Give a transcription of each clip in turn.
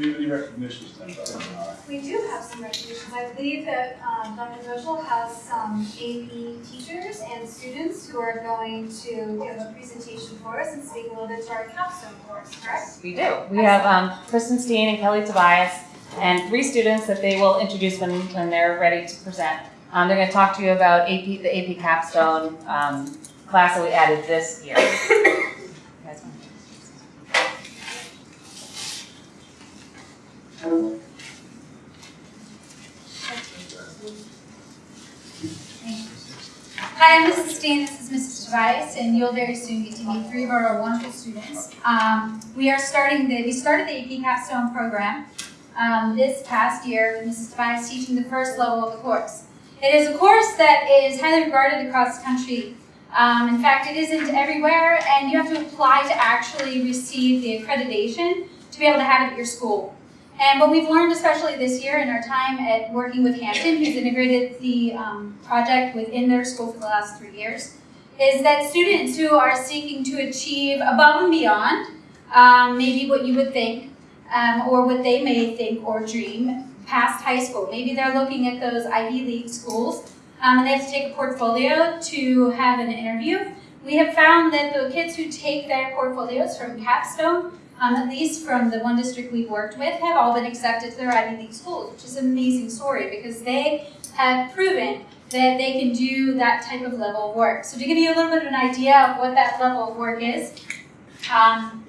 Do you have any recognitions then, Dr. We do have some recognitions. I believe that um, Dr. Bushel has some AP teachers and students who are going to give a presentation for us and speak a little bit to our capstone course, correct? We do. We have um, Kristen Steen and Kelly Tobias and three students that they will introduce when, when they're ready to present. Um, they're going to talk to you about AP, the AP capstone um, class that we added this year. You guys want- Hi, I'm Mrs. Steen, this is Mrs. Tobias, and you'll very soon get to meet three of our wonderful students. Um, we are starting the, we started the AP Capstone program um, this past year with Mrs. Tobias teaching the first level of the course. It is a course that is highly regarded across the country. Um, in fact, it isn't everywhere, and you have to apply to actually receive the accreditation to be able to have it at your school. And what we've learned, especially this year in our time at working with Hampton, who's integrated the um, project within their school for the last three years, is that students who are seeking to achieve above and beyond um, maybe what you would think um, or what they may think or dream past high school. Maybe they're looking at those Ivy League schools um, and they have to take a portfolio to have an interview. We have found that the kids who take their portfolios from Capstone um, at least from the one district we've worked with, have all been accepted to their Ivy League schools, which is an amazing story because they have proven that they can do that type of level of work. So to give you a little bit of an idea of what that level of work is, um,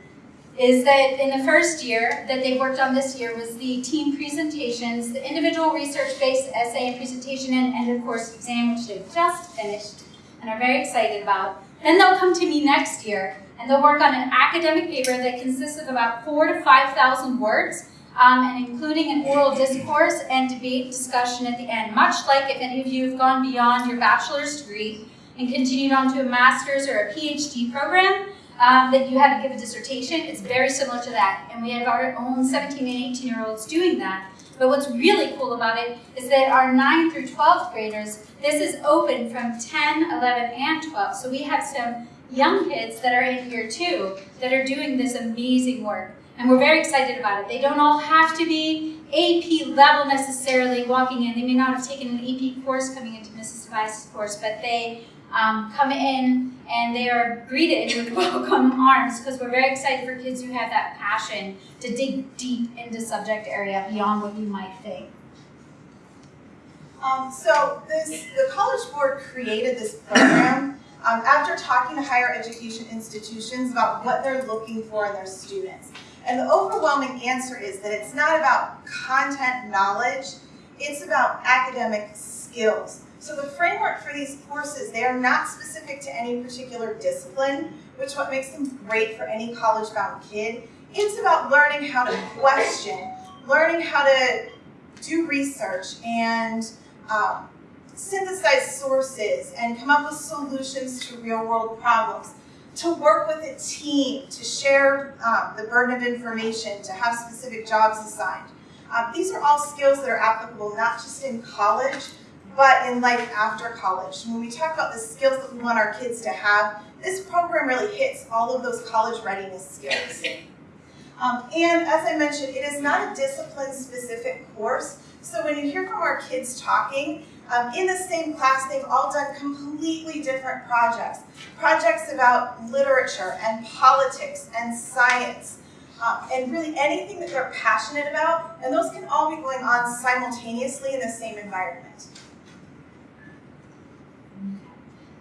is that in the first year that they worked on this year was the team presentations, the individual research-based essay and presentation and end of course exam, which they've just finished and are very excited about. Then they'll come to me next year and they'll work on an academic paper that consists of about four to 5,000 words, um, and including an oral discourse and debate discussion at the end, much like if any of you have gone beyond your bachelor's degree and continued on to a master's or a PhD program, um, that you had to give a dissertation, it's very similar to that. And we have our own 17 and 18 year olds doing that. But what's really cool about it is that our 9 through 12th graders, this is open from 10, 11, and 12. So we have some young kids that are in here too that are doing this amazing work. And we're very excited about it. They don't all have to be AP level necessarily walking in. They may not have taken an AP course coming into Mrs. Tobias' course, but they um, come in and they are greeted with welcome arms because we're very excited for kids who have that passion to dig deep into subject area beyond what you might think. Um, so this, the College Board created this program um, after talking to higher education institutions about what they're looking for in their students. And the overwhelming answer is that it's not about content knowledge, it's about academic skills. So the framework for these courses, they are not specific to any particular discipline, which what makes them great for any college-bound kid. It's about learning how to question, learning how to do research and um, synthesize sources and come up with solutions to real world problems, to work with a team, to share um, the burden of information, to have specific jobs assigned. Um, these are all skills that are applicable not just in college, but in life after college. When we talk about the skills that we want our kids to have, this program really hits all of those college readiness skills. Um, and as I mentioned, it is not a discipline-specific course, so when you hear from our kids talking, um, in the same class, they've all done completely different projects. Projects about literature and politics and science, um, and really anything that they're passionate about, and those can all be going on simultaneously in the same environment.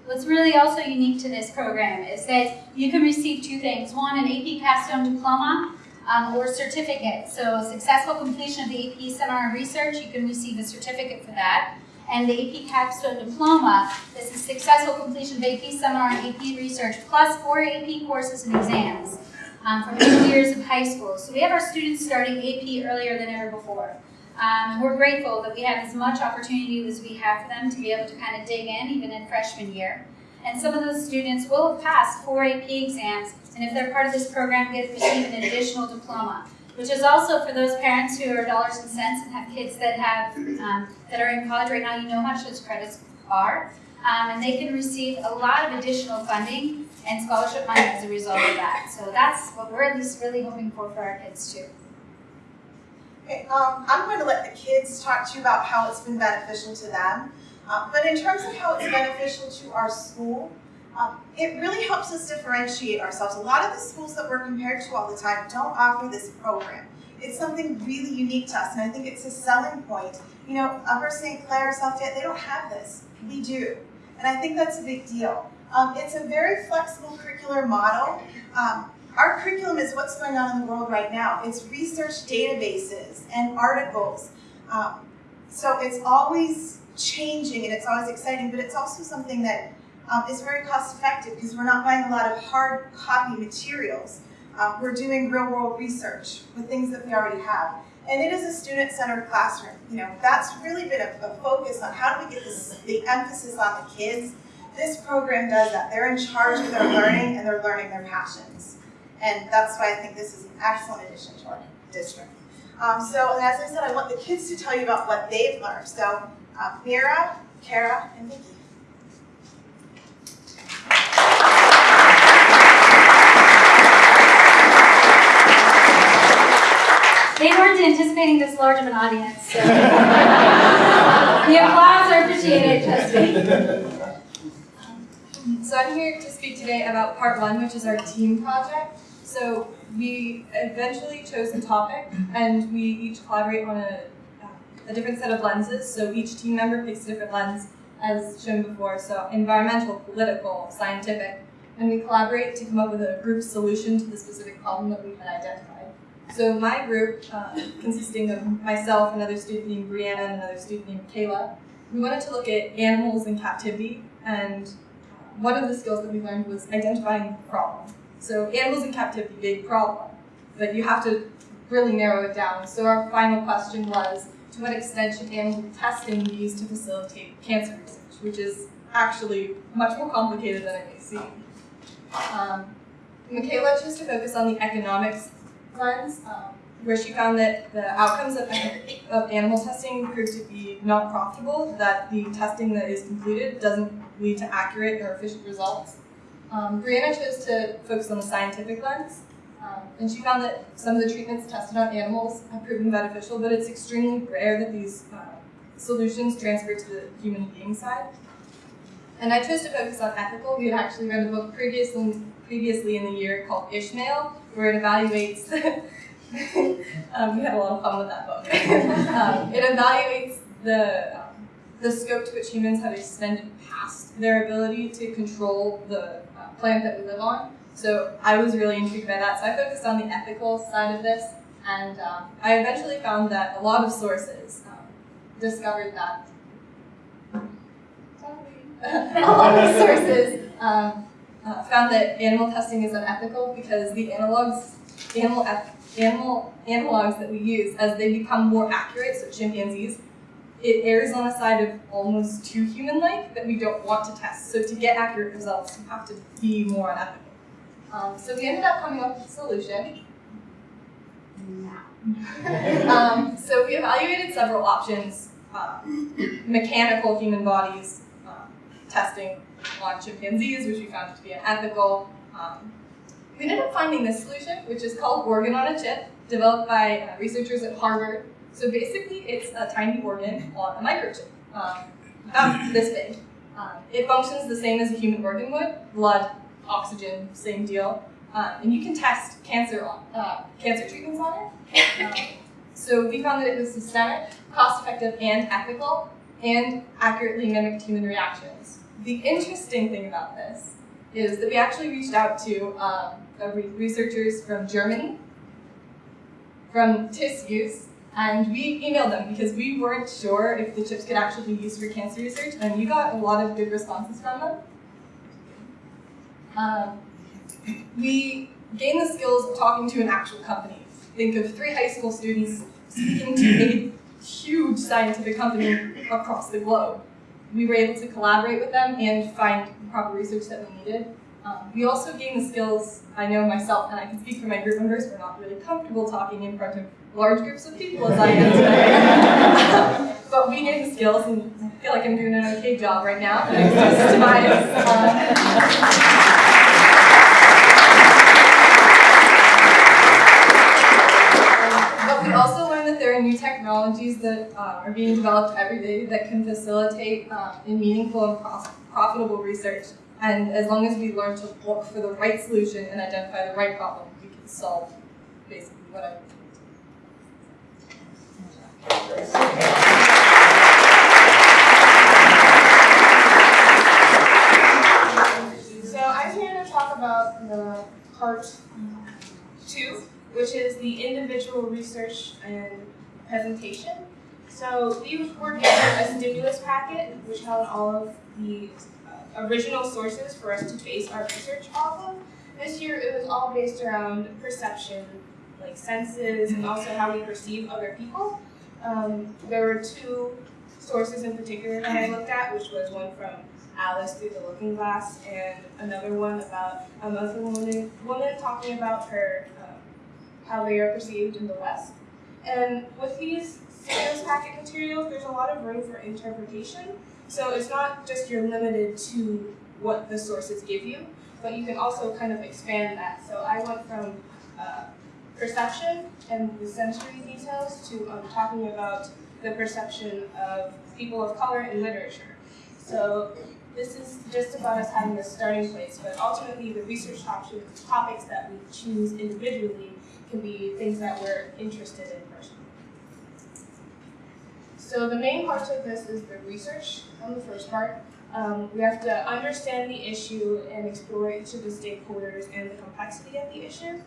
What's really also unique to this program is that you can receive two things. One, an AP Capstone diploma um, or certificate. So successful completion of the AP Seminar and Research, you can receive a certificate for that. And the AP Capstone Diploma This is successful completion of AP Seminar and AP Research, plus four AP courses and exams um, from eight years of high school. So we have our students starting AP earlier than ever before. Um, and we're grateful that we have as much opportunity as we have for them to be able to kind of dig in, even in freshman year. And some of those students will have passed four AP exams, and if they're part of this program, get receive an additional diploma, which is also for those parents who are dollars and cents and have kids that have um, that are in college right now. You know how much those credits are, um, and they can receive a lot of additional funding and scholarship money as a result of that. So that's what we're at least really hoping for for our kids too. Okay, um, I'm going to let the kids talk to you about how it's been beneficial to them. Uh, but in terms of how it's beneficial to our school, it really helps us differentiate ourselves. A lot of the schools that we're compared to all the time don't offer this program. It's something really unique to us, and I think it's a selling point. You know, Upper St. Clair, South Fayette, they don't have this. We do. And I think that's a big deal. Um, it's a very flexible curricular model. Um, our curriculum is what's going on in the world right now. It's research databases and articles. Um, so it's always changing and it's always exciting, but it's also something that um, is very cost effective because we're not buying a lot of hard copy materials. Um, we're doing real world research with things that we already have. And it is a student-centered classroom. You know, that's really been a, a focus on how do we get this, the emphasis on the kids. This program does that. They're in charge of their learning and they're learning their passions. And that's why I think this is an excellent addition to our district. Um, so, and as I said, I want the kids to tell you about what they've learned. So, uh, Mira, Kara, and Vicky. They weren't anticipating this large of an audience, so. The applause are appreciated, Justine. Um, so I'm here to speak today about part one, which is our team project. So we eventually chose a topic and we each collaborate on a, uh, a different set of lenses. So each team member picks a different lens as shown before. So environmental, political, scientific, and we collaborate to come up with a group solution to the specific problem that we had identified. So my group, uh, consisting of myself, another student named Brianna, and another student named Kayla, we wanted to look at animals in captivity and one of the skills that we learned was identifying the problem. So animals in captivity, big problem, but you have to really narrow it down. So our final question was, to what extent should animal testing be used to facilitate cancer research, which is actually much more complicated than it may seem. Um, Michaela chose to focus on the economics um, where she found that the outcomes of, of animal testing proved to be not profitable, that the testing that is completed doesn't lead to accurate or efficient results. Um, Brianna chose to focus on the scientific lens, um, and she found that some of the treatments tested on animals have proven beneficial, but it's extremely rare that these uh, solutions transfer to the human being side. And I chose to focus on ethical. We had actually read a book previously, previously in the year called Ishmael, where it evaluates um, we had a lot of fun with that book. um, it evaluates the, um, the scope to which humans have extended past their ability to control the uh, planet that we live on. So I was really intrigued by that. So I focused on the ethical side of this, and um, I eventually found that a lot of sources um, discovered that a lot of sources um, uh, found that animal testing is unethical because the analogs, animal animal analogs that we use as they become more accurate, so chimpanzees, it errs on the side of almost too human-like that we don't want to test. So to get accurate results, you have to be more unethical. Um, so we ended up coming up with a solution. um, so we evaluated several options, um, mechanical human bodies, um, testing on chimpanzees, which we found to be unethical, um, we ended up finding this solution, which is called organ on a chip, developed by uh, researchers at Harvard. So basically, it's a tiny organ on a microchip, um, about this big. Um, it functions the same as a human organ would, blood, oxygen, same deal. Um, and you can test cancer on uh, cancer treatments on it. Um, so we found that it was systemic, cost-effective, and ethical, and accurately mimicked human reactions. The interesting thing about this is that we actually reached out to um, researchers from Germany, from TissUse, and we emailed them because we weren't sure if the chips could actually be used for cancer research, and we got a lot of good responses from them. Um, we gained the skills of talking to an actual company. Think of three high school students speaking to a huge scientific company across the globe. We were able to collaborate with them and find the proper research that we needed. Um, we also gained the skills, I know myself, and I can speak for my group members, we're not really comfortable talking in front of large groups of people as I am today. but we gained the skills, and I feel like I'm doing an okay job right now. Thanks to Tobias. Technologies that uh, are being developed every day that can facilitate uh, in meaningful and prof- profitable research. And as long as we learn to look for the right solution and identify the right problem, we can solve basically whatever. So I'm here to talk about the part two, which is the individual research and presentation. So we were given a stimulus packet which held all of the uh, original sources for us to base our research off of. This year it was all based around perception, like senses, and also how we perceive other people. Um, there were two sources in particular that I looked at, which was one from Alice through the Looking Glass, and another one about a Muslim woman, woman talking about her um, how they are perceived in the West. And with these sales packet materials, there's a lot of room for interpretation. So it's not just you're limited to what the sources give you, but you can also kind of expand that. So I went from uh, perception and the sensory details to um, talking about the perception of people of color in literature. So this is just about us having a starting place, but ultimately the research options, topics that we choose individually can be things that we're interested in. So the main parts of this is the research on the first part. Um, we have to understand the issue and explore each of the stakeholders and the complexity of the issue.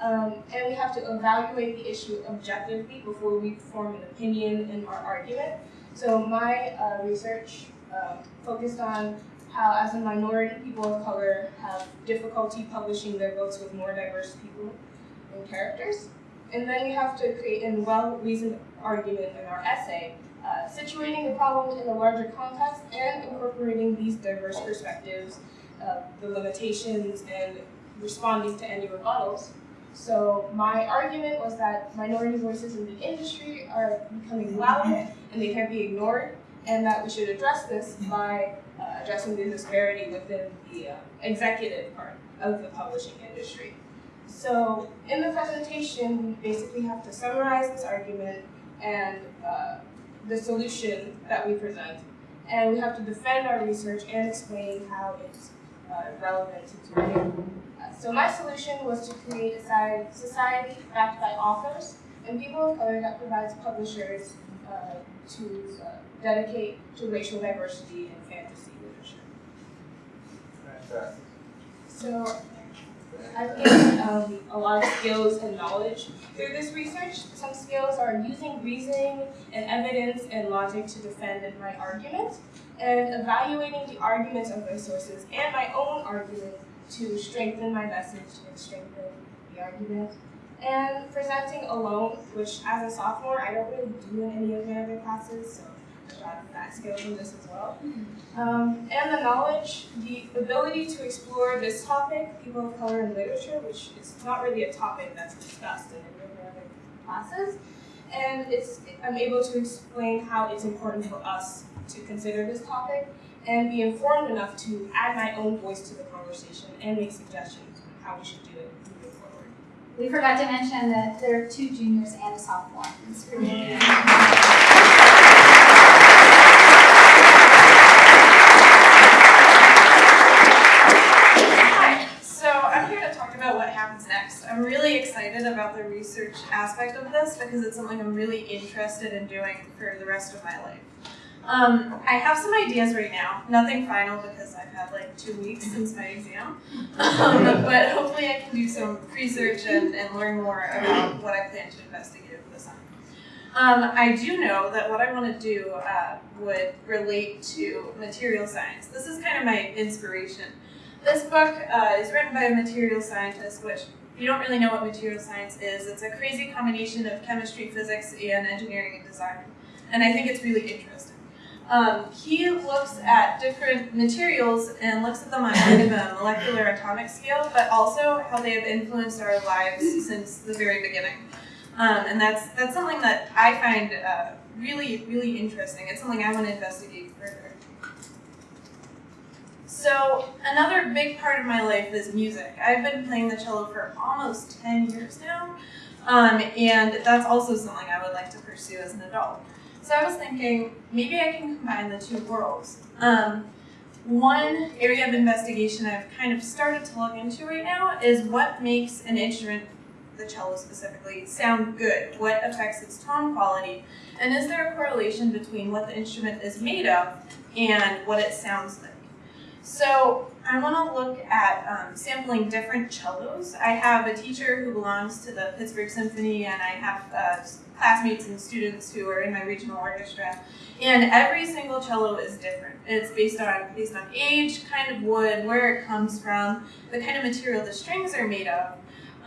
Um, and we have to evaluate the issue objectively before we form an opinion in our argument. So my uh, research um, focused on how, as a minority, people of color have difficulty publishing their books with more diverse people and characters. And then we have to create a well-reasoned argument in our essay, uh, situating the problem in a larger context and incorporating these diverse perspectives, uh, the limitations, and responding to any rebuttals. So my argument was that minority voices in the industry are becoming louder and they can't be ignored, and that we should address this by uh, addressing the disparity within the uh, executive part of the publishing industry. So in the presentation, we basically have to summarize this argument and uh, the solution that we present, and we have to defend our research and explain how it's uh, relevant to today. Uh, so my solution was to create a society backed by authors and people of color that provides publishers uh, to uh, dedicate to racial diversity in fantasy literature. So I've gained um, a lot of skills and knowledge through this research. Some skills are using reasoning and evidence and logic to defend my argument, and evaluating the arguments of my sources and my own argument to strengthen my message and strengthen the argument. And presenting alone, which as a sophomore I don't really do in any of my other classes, so Got that skill in this as well. Um, and the knowledge, the ability to explore this topic, people of color in literature, which is not really a topic that's discussed in any of my other classes. And it's, I'm able to explain how it's important for us to consider this topic and be informed enough to add my own voice to the conversation and make suggestions on how we should do. We forgot to mention that there are two juniors and a sophomore. So I'm here to talk about what happens next. I'm really excited about the research aspect of this because it's something I'm really interested in doing for the rest of my life. Um, I have some ideas right now, nothing final because I've had like two weeks since my exam, um, but hopefully I can do some research and, and learn more about what I plan to investigate over the summer. Um, I do know that what I want to do uh, would relate to material science. This is kind of my inspiration. This book uh, is written by a material scientist, which if you don't really know what material science is, it's a crazy combination of chemistry, physics, and engineering and design. And I think it's really interesting. Um, he looks at different materials and looks at them on kind of a molecular atomic scale, but also how they have influenced our lives since the very beginning. Um, and that's that's something that I find uh, really, really interesting. It's something I want to investigate further. So another big part of my life is music. I've been playing the cello for almost 10 years now. Um, and that's also something I would like to pursue as an adult. So I was thinking maybe I can combine the two worlds. Um, one area of investigation I've kind of started to look into right now is what makes an instrument, the cello specifically, sound good? What affects its tone quality? And is there a correlation between what the instrument is made of and what it sounds like? So I want to look at um, sampling different cellos. I have a teacher who belongs to the Pittsburgh Symphony, and I have uh, classmates and students who are in my regional orchestra. And every single cello is different. It's based on based on age, kind of wood, where it comes from, the kind of material the strings are made of,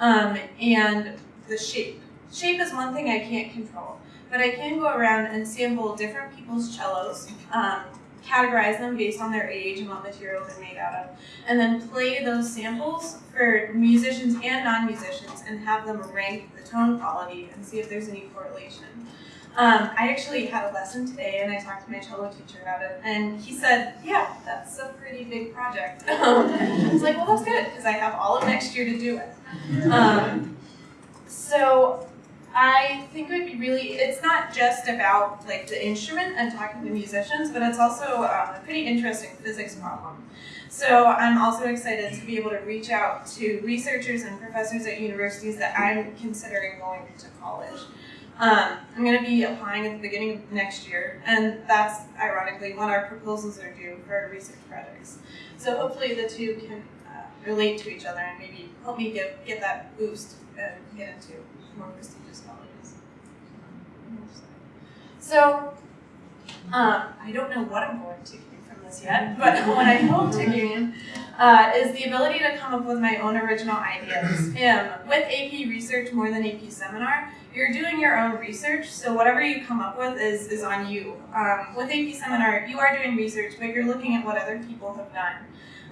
um, and the shape. Shape is one thing I can't control, but I can go around and sample different people's cellos. Um, categorize them based on their age and what material they're made out of, and then play those samples for musicians and non-musicians and have them rank the tone quality and see if there's any correlation. Um, I actually had a lesson today and I talked to my cello teacher about it and he said, yeah, that's a pretty big project. I was like, well that's good because I have all of next year to do it. Um, so I think it would be really, it's not just about like the instrument and talking to musicians, but it's also um, a pretty interesting physics problem. So I'm also excited to be able to reach out to researchers and professors at universities that I'm considering going to college. Um, I'm going to be applying at the beginning of next year, and that's ironically when our proposals are due for our research projects. So hopefully the two can uh, relate to each other and maybe help me get, get that boost and get into more prestigious So, um, I don't know what I'm going to gain from this yet, but what I hope to gain uh, is the ability to come up with my own original ideas. Um, with AP Research more than AP Seminar, you're doing your own research, so whatever you come up with is, is on you. Um, with AP Seminar, you are doing research, but you're looking at what other people have done.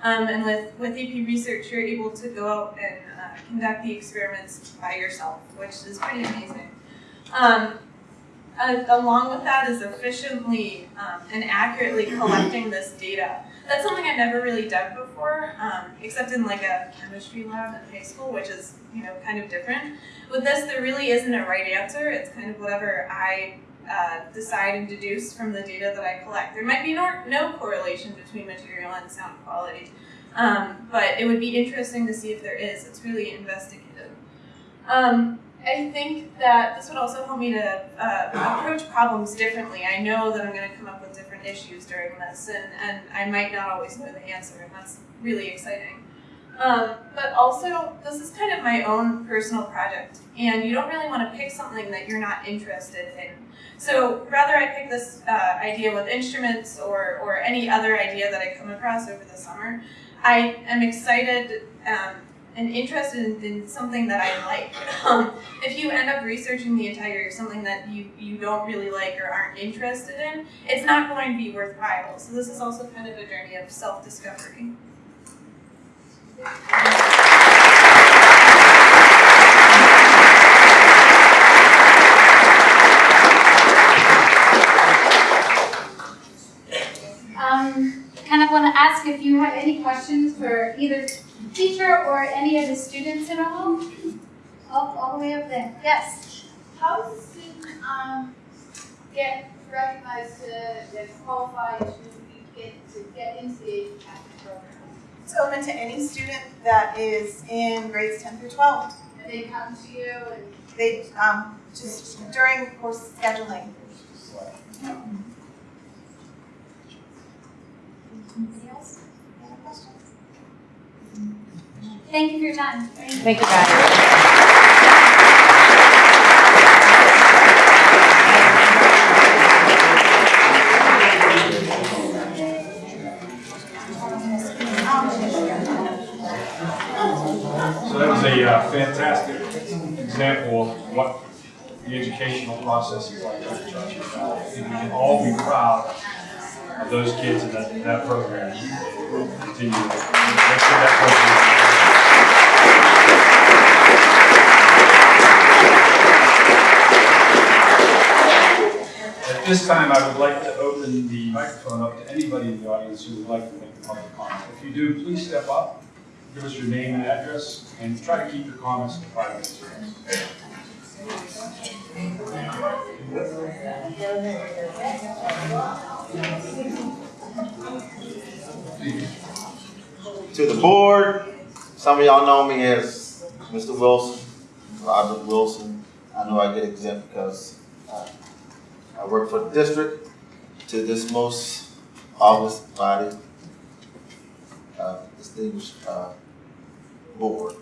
Um, and with, with AP Research, you're able to go out and uh, conduct the experiments by yourself, which is pretty amazing. Um, uh, along with that is efficiently um, and accurately collecting this data. That's something I've never really done before, um, except in like a chemistry lab in high school, which is you know kind of different. With this, there really isn't a right answer. It's kind of whatever I uh, decide and deduce from the data that I collect. There might be no, no correlation between material and sound quality, um, but it would be interesting to see if there is. It's really investigative. Um, I think that this would also help me to uh, approach problems differently. I know that I'm going to come up with different issues during this, and, and I might not always know the answer, and that's really exciting. Um, but also, this is kind of my own personal project, and you don't really want to pick something that you're not interested in. So rather I pick this uh, idea with instruments or, or any other idea that I come across over the summer, I am excited um, and interested in, in, something that I like. Um, if you end up researching the entire something that you, you don't really like or aren't interested in, it's not going to be worthwhile. So this is also kind of a journey of self-discovery. Um, kind of want to ask if you have any questions for either teacher or any of the students at all? All, all the way up there. Yes. How does a student um, get recognized to get qualified to get to get into the academic program? It's open to any student that is in grades 10 through 12. And they come to you and They um, just during course scheduling. Anybody else? Any other questions? Thank you for your time. Thank you, guys. So that was a uh, fantastic example of what the educational process is like. Dr. I think we can all be proud of those kids in that, that program. Continue. That program. At this time, I would like to open the microphone up to anybody in the audience who would like to make a public comment. If you do, please step up, give us your name and address, and try to keep your comments to five minutes or. To the board, some of y'all know me as Mr. Wilson, Robert Wilson. I know I get exempt because uh, I work for the district. To this most august body, uh, distinguished uh, board.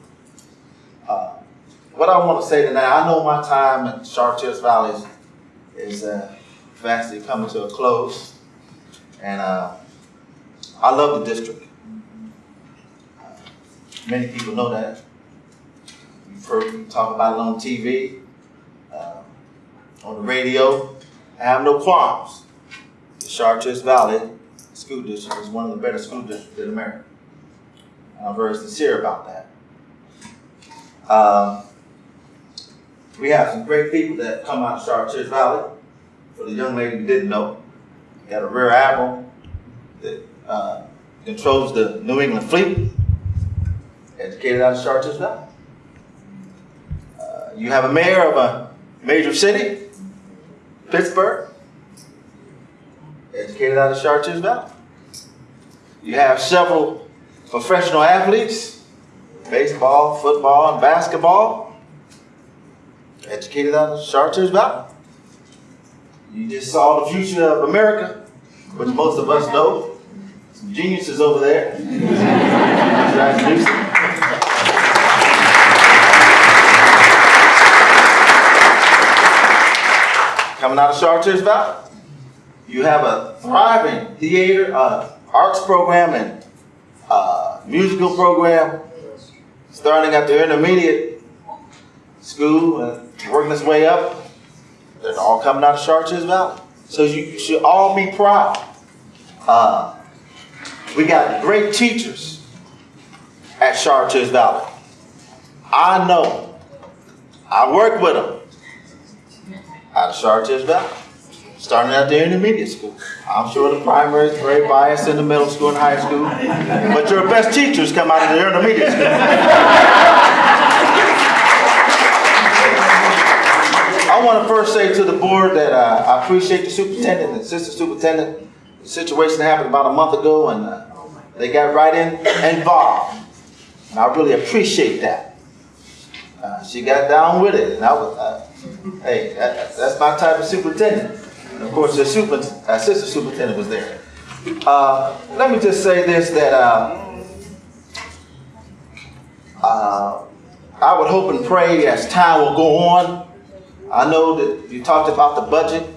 Uh, What I want to say tonight, I know my time at Chartiers Valley is- is uh, fastly coming to a close. And uh, I love the district. Many people know that. You've heard me talk about it on TV, uh, on the radio. I have no qualms. The Chartiers Valley School District is one of the better school districts in America. And I'm very sincere about that. Um, we have some great people that come out of Chartiers Valley. For the young lady who didn't know, got a rear admiral that uh, controls the New England fleet, educated out of Chartiers Valley. Uh, you have a mayor of a major city, Pittsburgh, educated out of Chartiers Valley. You have several professional athletes, baseball, football, and basketball, educated out of Chartiers Valley. You just saw the future of America, which most of us know. Some geniuses over there. Coming out of Chartiers Valley. You have a thriving theater, uh, arts program and uh, musical program starting at the intermediate school and working its way up. They're all coming out of Chartiers Valley. So you should all be proud. Uh, we got great teachers at Chartiers Valley. I know. I work with them out of Chartiers Valley, starting out there in the intermediate school. I'm sure the primary is very biased in the middle school and high school, but your best teachers come out of the intermediate school. I want to first say to the board that uh, I appreciate the superintendent and assistant superintendent. The situation happened about a month ago and uh, they got right in and involved. And I really appreciate that. Uh, she got down with it and I was, uh, hey, that, that's my type of superintendent. And of course, the super, assistant superintendent was there. Uh, let me just say this, that uh, I would hope and pray as time will go on, I know that you talked about the budget,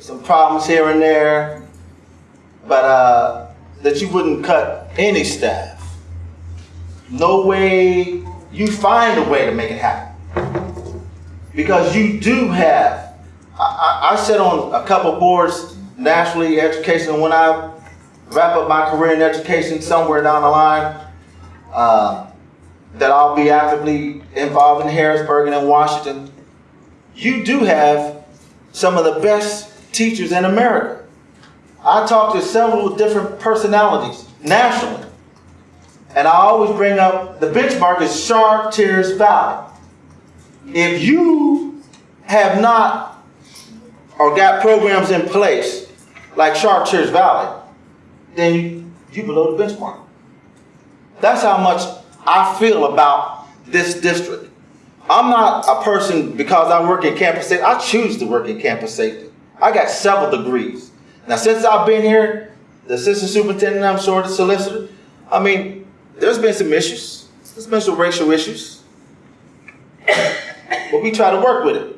some problems here and there, but uh, that you wouldn't cut any staff. No way, you find a way to make it happen. Because you do have, I, I, I sit on a couple boards nationally, education, when I wrap up my career in education somewhere down the line, uh, that I'll be actively involved in Harrisburg and in Washington, you do have some of the best teachers in America. I talk to several different personalities nationally, and I always bring up the benchmark is Chartiers Valley. If you have not or got programs in place like Chartiers Valley, then you, you below the benchmark. That's how much I feel about this district. I'm not a person, because I work in campus safety, I choose to work in campus safety. I got several degrees. Now, since I've been here, the assistant superintendent, I'm sure the solicitor, I mean, there's been some issues. There's been some racial issues. But we try to work with it.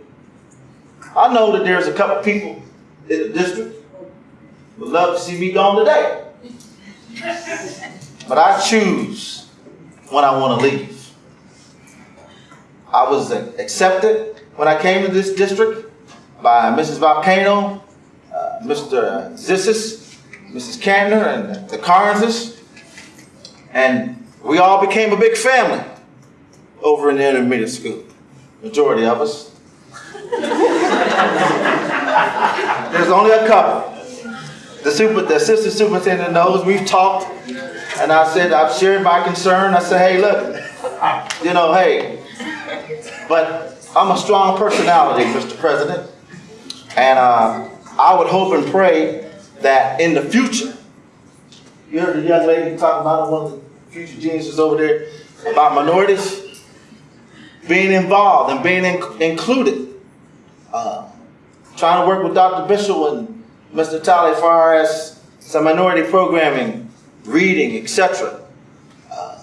I know that there's a couple people in the district would love to see me gone today. But I choose when I want to leave. I was accepted when I came to this district by Mrs. Volcano, uh, Mr. Zissis, Mrs. Kantner, and the Carnses. And we all became a big family over in the intermediate school. Majority of us. There's only a couple. The super, the assistant superintendent knows we've talked, and I said I've shared my concern. I said, hey, look, you know, hey, but I'm a strong personality, Mr. President. And uh, I would hope and pray that in the future, you heard the young lady talking about one of the future geniuses over there about minorities being involved and being in- included. Uh, trying to work with Dr. Bishop and Mr. Talley as far as some minority programming, reading, etc. Uh,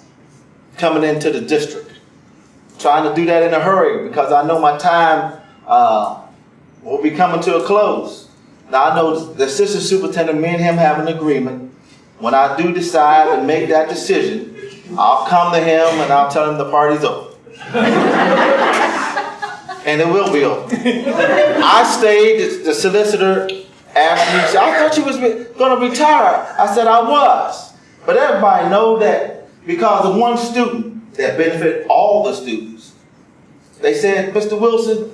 coming into the district. Trying to do that in a hurry because I know my time uh, will be coming to a close. Now I know the assistant superintendent, me and him have an agreement. When I do decide and make that decision, I'll come to him and I'll tell him the party's over. and it will be over. I stayed, the- solicitor asked me, I thought you was gonna retire. I said, I was. But everybody know that because of one student that benefit all the students. They said, Mr. Wilson,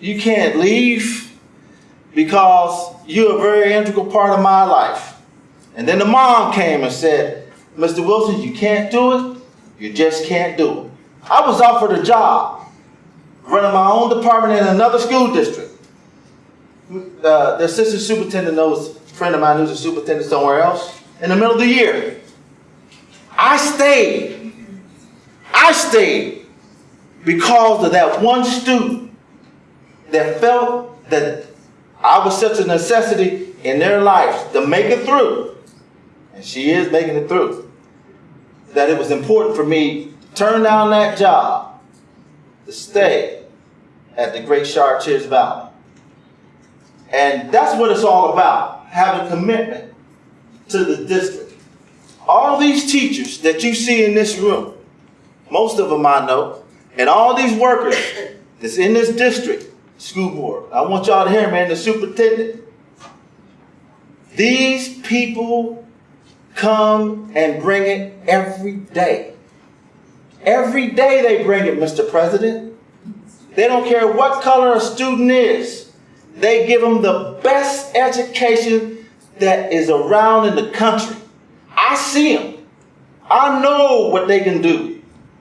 you can't leave because you're a very integral part of my life. And then the mom came and said, Mr. Wilson, you can't do it. You just can't do it. I was offered a job running my own department in another school district. Uh, the assistant superintendent knows a friend of mine who's a superintendent somewhere else in the middle of the year. I stayed. I stayed because of that one student that felt that I was such a necessity in their lives to make it through. And she is making it through. That it was important for me to turn down that job to stay at the Great Chartiers Valley. And that's what it's all about, having commitment to the district. All these teachers that you see in this room, most of them I know, and all these workers that's in this district, school board, I want y'all to hear, man, the superintendent, these people come and bring it every day. Every day they bring it, Mr. President. They don't care what color a student is. They give them the best education that is around in the country. I see them. I know what they can do.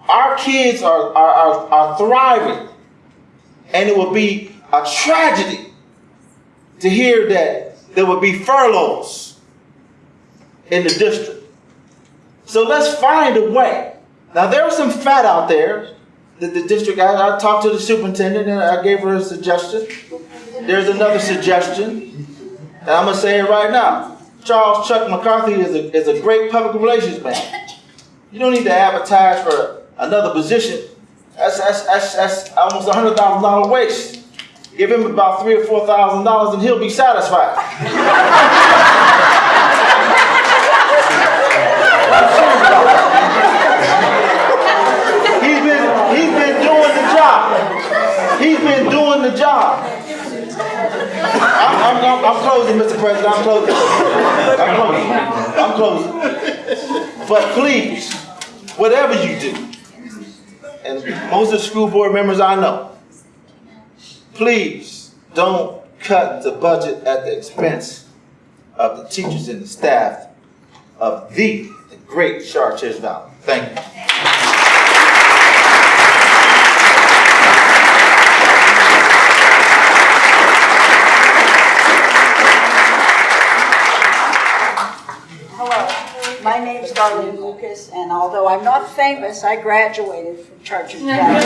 Our kids are, are, are, are thriving. And it would be a tragedy to hear that there would be furloughs in the district. So let's find a way. Now there was some fat out there that the district, I, I talked to the superintendent and I gave her a suggestion. There's another suggestion, and I'm gonna say it right now. Charles Chuck McCarthy is a, is a great public relations man. You don't need to advertise for another position. That's, that's, that's, that's almost a hundred thousand dollar waste. Give him about three or four thousand dollars and he'll be satisfied. He's been, he's been doing the job. He's been doing the job. I'm, I'm closing, Mr. President. I'm closing. I'm closing. I'm closing. But please, whatever you do, and most of the school board members I know, please don't cut the budget at the expense of the teachers and the staff of the, the great Chartiers Valley. Thank you. Hello, my name's Darlene Lucas, and although I'm not famous, I graduated from Chartiers Valley.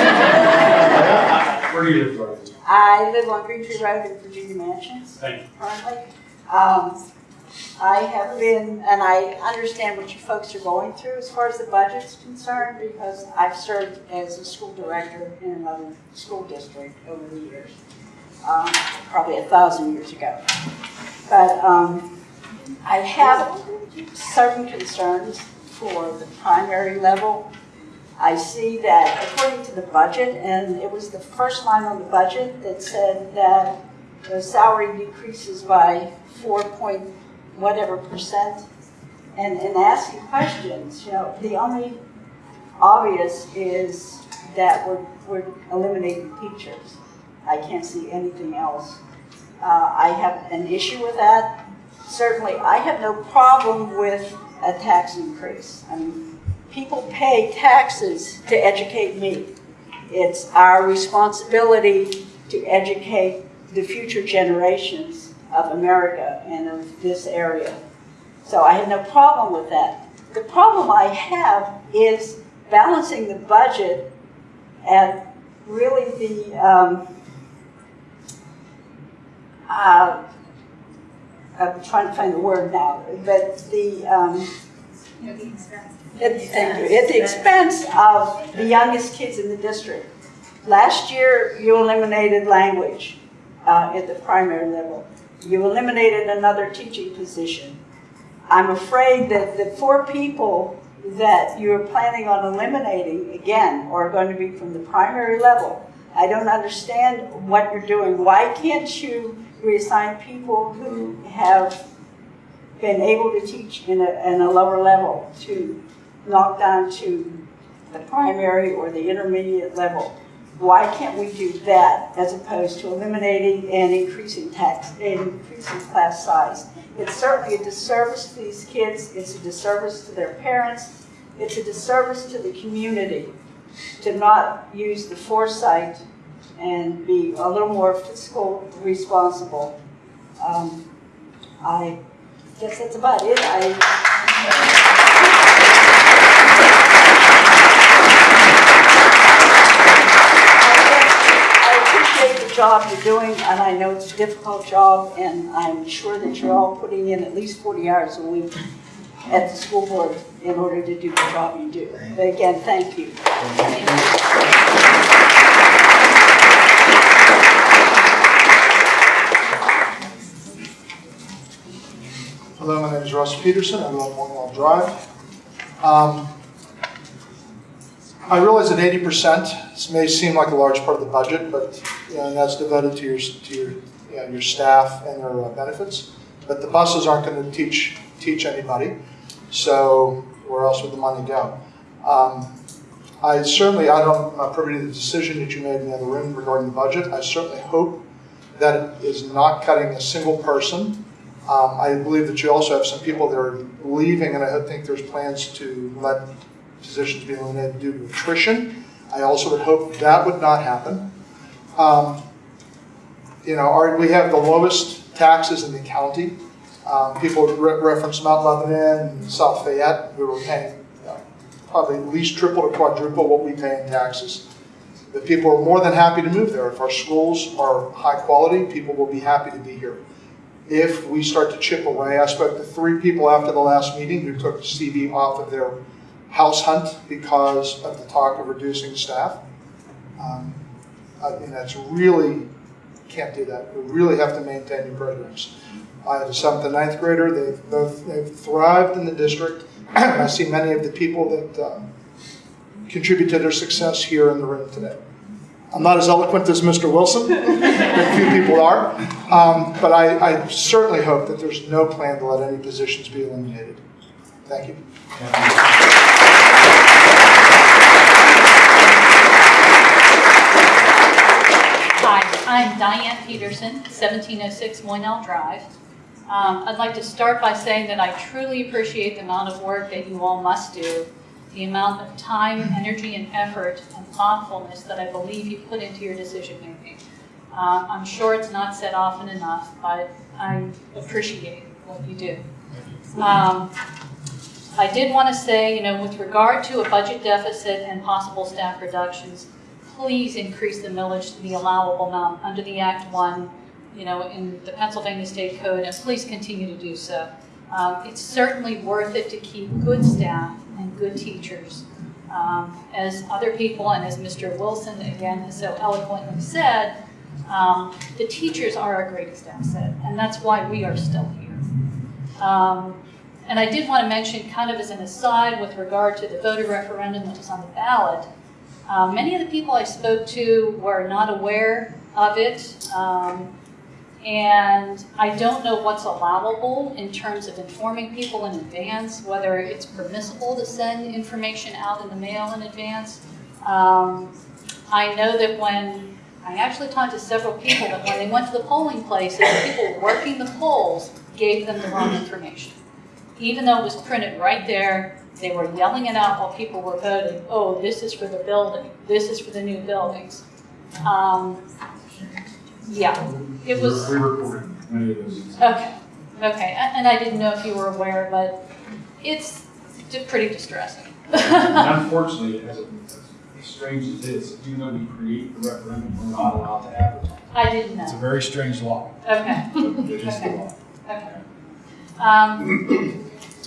Where do you live, Dorothy? I live on Green Tree Road in Virginia Mansions Thank you. currently. Um, I have been, and I understand what you folks are going through as far as the budget's concerned, because I've served as a school director in another school district over the years, um, probably a thousand years ago. But um, I have certain concerns for the primary level. I see that according to the budget, and it was the first line on the budget that said that the salary decreases by four point whatever percent. And in asking questions, you know, the only obvious is that we're, we're eliminating teachers. I can't see anything else. Uh, I have an issue with that. Certainly, I have no problem with a tax increase. I mean, people pay taxes to educate me. It's our responsibility to educate the future generations of America and of this area. So I have no problem with that. The problem I have is balancing the budget and really the, um, uh, I'm trying to find the word now, but the, um, at, thank you, at the expense of the youngest kids in the district. Last year, you eliminated language uh, at the primary level. You eliminated another teaching position. I'm afraid that the four people that you're planning on eliminating, again, are going to be from the primary level. I don't understand what you're doing. Why can't you reassign people who have been able to teach in a, in a lower level to knock down to the primary or the intermediate level? Why can't we do that as opposed to eliminating and increasing tax, increasing class size? It's certainly a disservice to these kids. It's a disservice to their parents. It's a disservice to the community to not use the foresight and be a little more fiscal responsible. Um, I guess that's about it. I, I appreciate the job you're doing, and I know it's a difficult job, and I'm sure that you're all putting in at least 40 hours a week at the school board in order to do the job you do. But again, thank you. Hello, my Russ Peterson. I live on Morganwell Drive. Um, I realize that 80% may seem like a large part of the budget, but you know, that's devoted to your to your you know, your staff and their uh, benefits. But the buses aren't going to teach teach anybody, so where else would the money go? Um, I certainly I don't I'm not privy to the decision that you made in the other room regarding the budget. I certainly hope that it is not cutting a single person. Um, I believe that you also have some people that are leaving, and I think there's plans to let positions be eliminated due to attrition. I also would hope that would not happen. Um, you know, our, we have the lowest taxes in the county. Um, people re reference Mount Lebanon and South Fayette. We were paying you know, probably at least triple to quadruple what we pay in taxes. The people are more than happy to move there. If our schools are high quality, people will be happy to be here if we start to chip away. I spoke to three people after the last meeting who took CV off of their house hunt because of the talk of reducing staff. Um, I mean, that's really, can't do that. We really have to maintain your programs. I have a seventh and ninth grader. They've both they've thrived in the district. I see many of the people that um, contribute to their success here in the room today. I'm not as eloquent as Mr. Wilson, a few people are, um, but I, I, certainly hope that there's no plan to let any positions be eliminated. Thank you. Hi, I'm Diane Peterson, 1706 Moynell Drive. Um, I'd like to start by saying that I truly appreciate the amount of work that you all must do the amount of time, energy, and effort and thoughtfulness that I believe you put into your decision making. Uh, I'm sure it's not said often enough, but I appreciate what you do. Um, I did want to say, you know, with regard to a budget deficit and possible staff reductions, please increase the millage to the allowable amount under the Act 1, you know, in the Pennsylvania State Code, and please continue to do so. Um, it's certainly worth it to keep good staff and good teachers. Um, as other people and as Mr. Wilson again has so eloquently said, um, the teachers are our greatest asset, and that's why we are still here. Um, and I did want to mention, kind of as an aside with regard to the voter referendum that was on the ballot, uh, many of the people I spoke to were not aware of it. Um, and I don't know what's allowable in terms of informing people in advance, whether it's permissible to send information out in the mail in advance. Um, I know that when, I actually talked to several people that when they went to the polling places, the people working the polls gave them the wrong information. Even though it was printed right there, they were yelling it out while people were voting, oh, this is for the building, this is for the new buildings. Um, Yeah, it was, We reported many of those. okay, okay, and I didn't know if you were aware, but it's pretty distressing. And Unfortunately, as as strange as it is, even though we create the referendum, we're not allowed to advertise. I didn't know. It's a know, very strange law, okay. but it is the law. Okay. Um,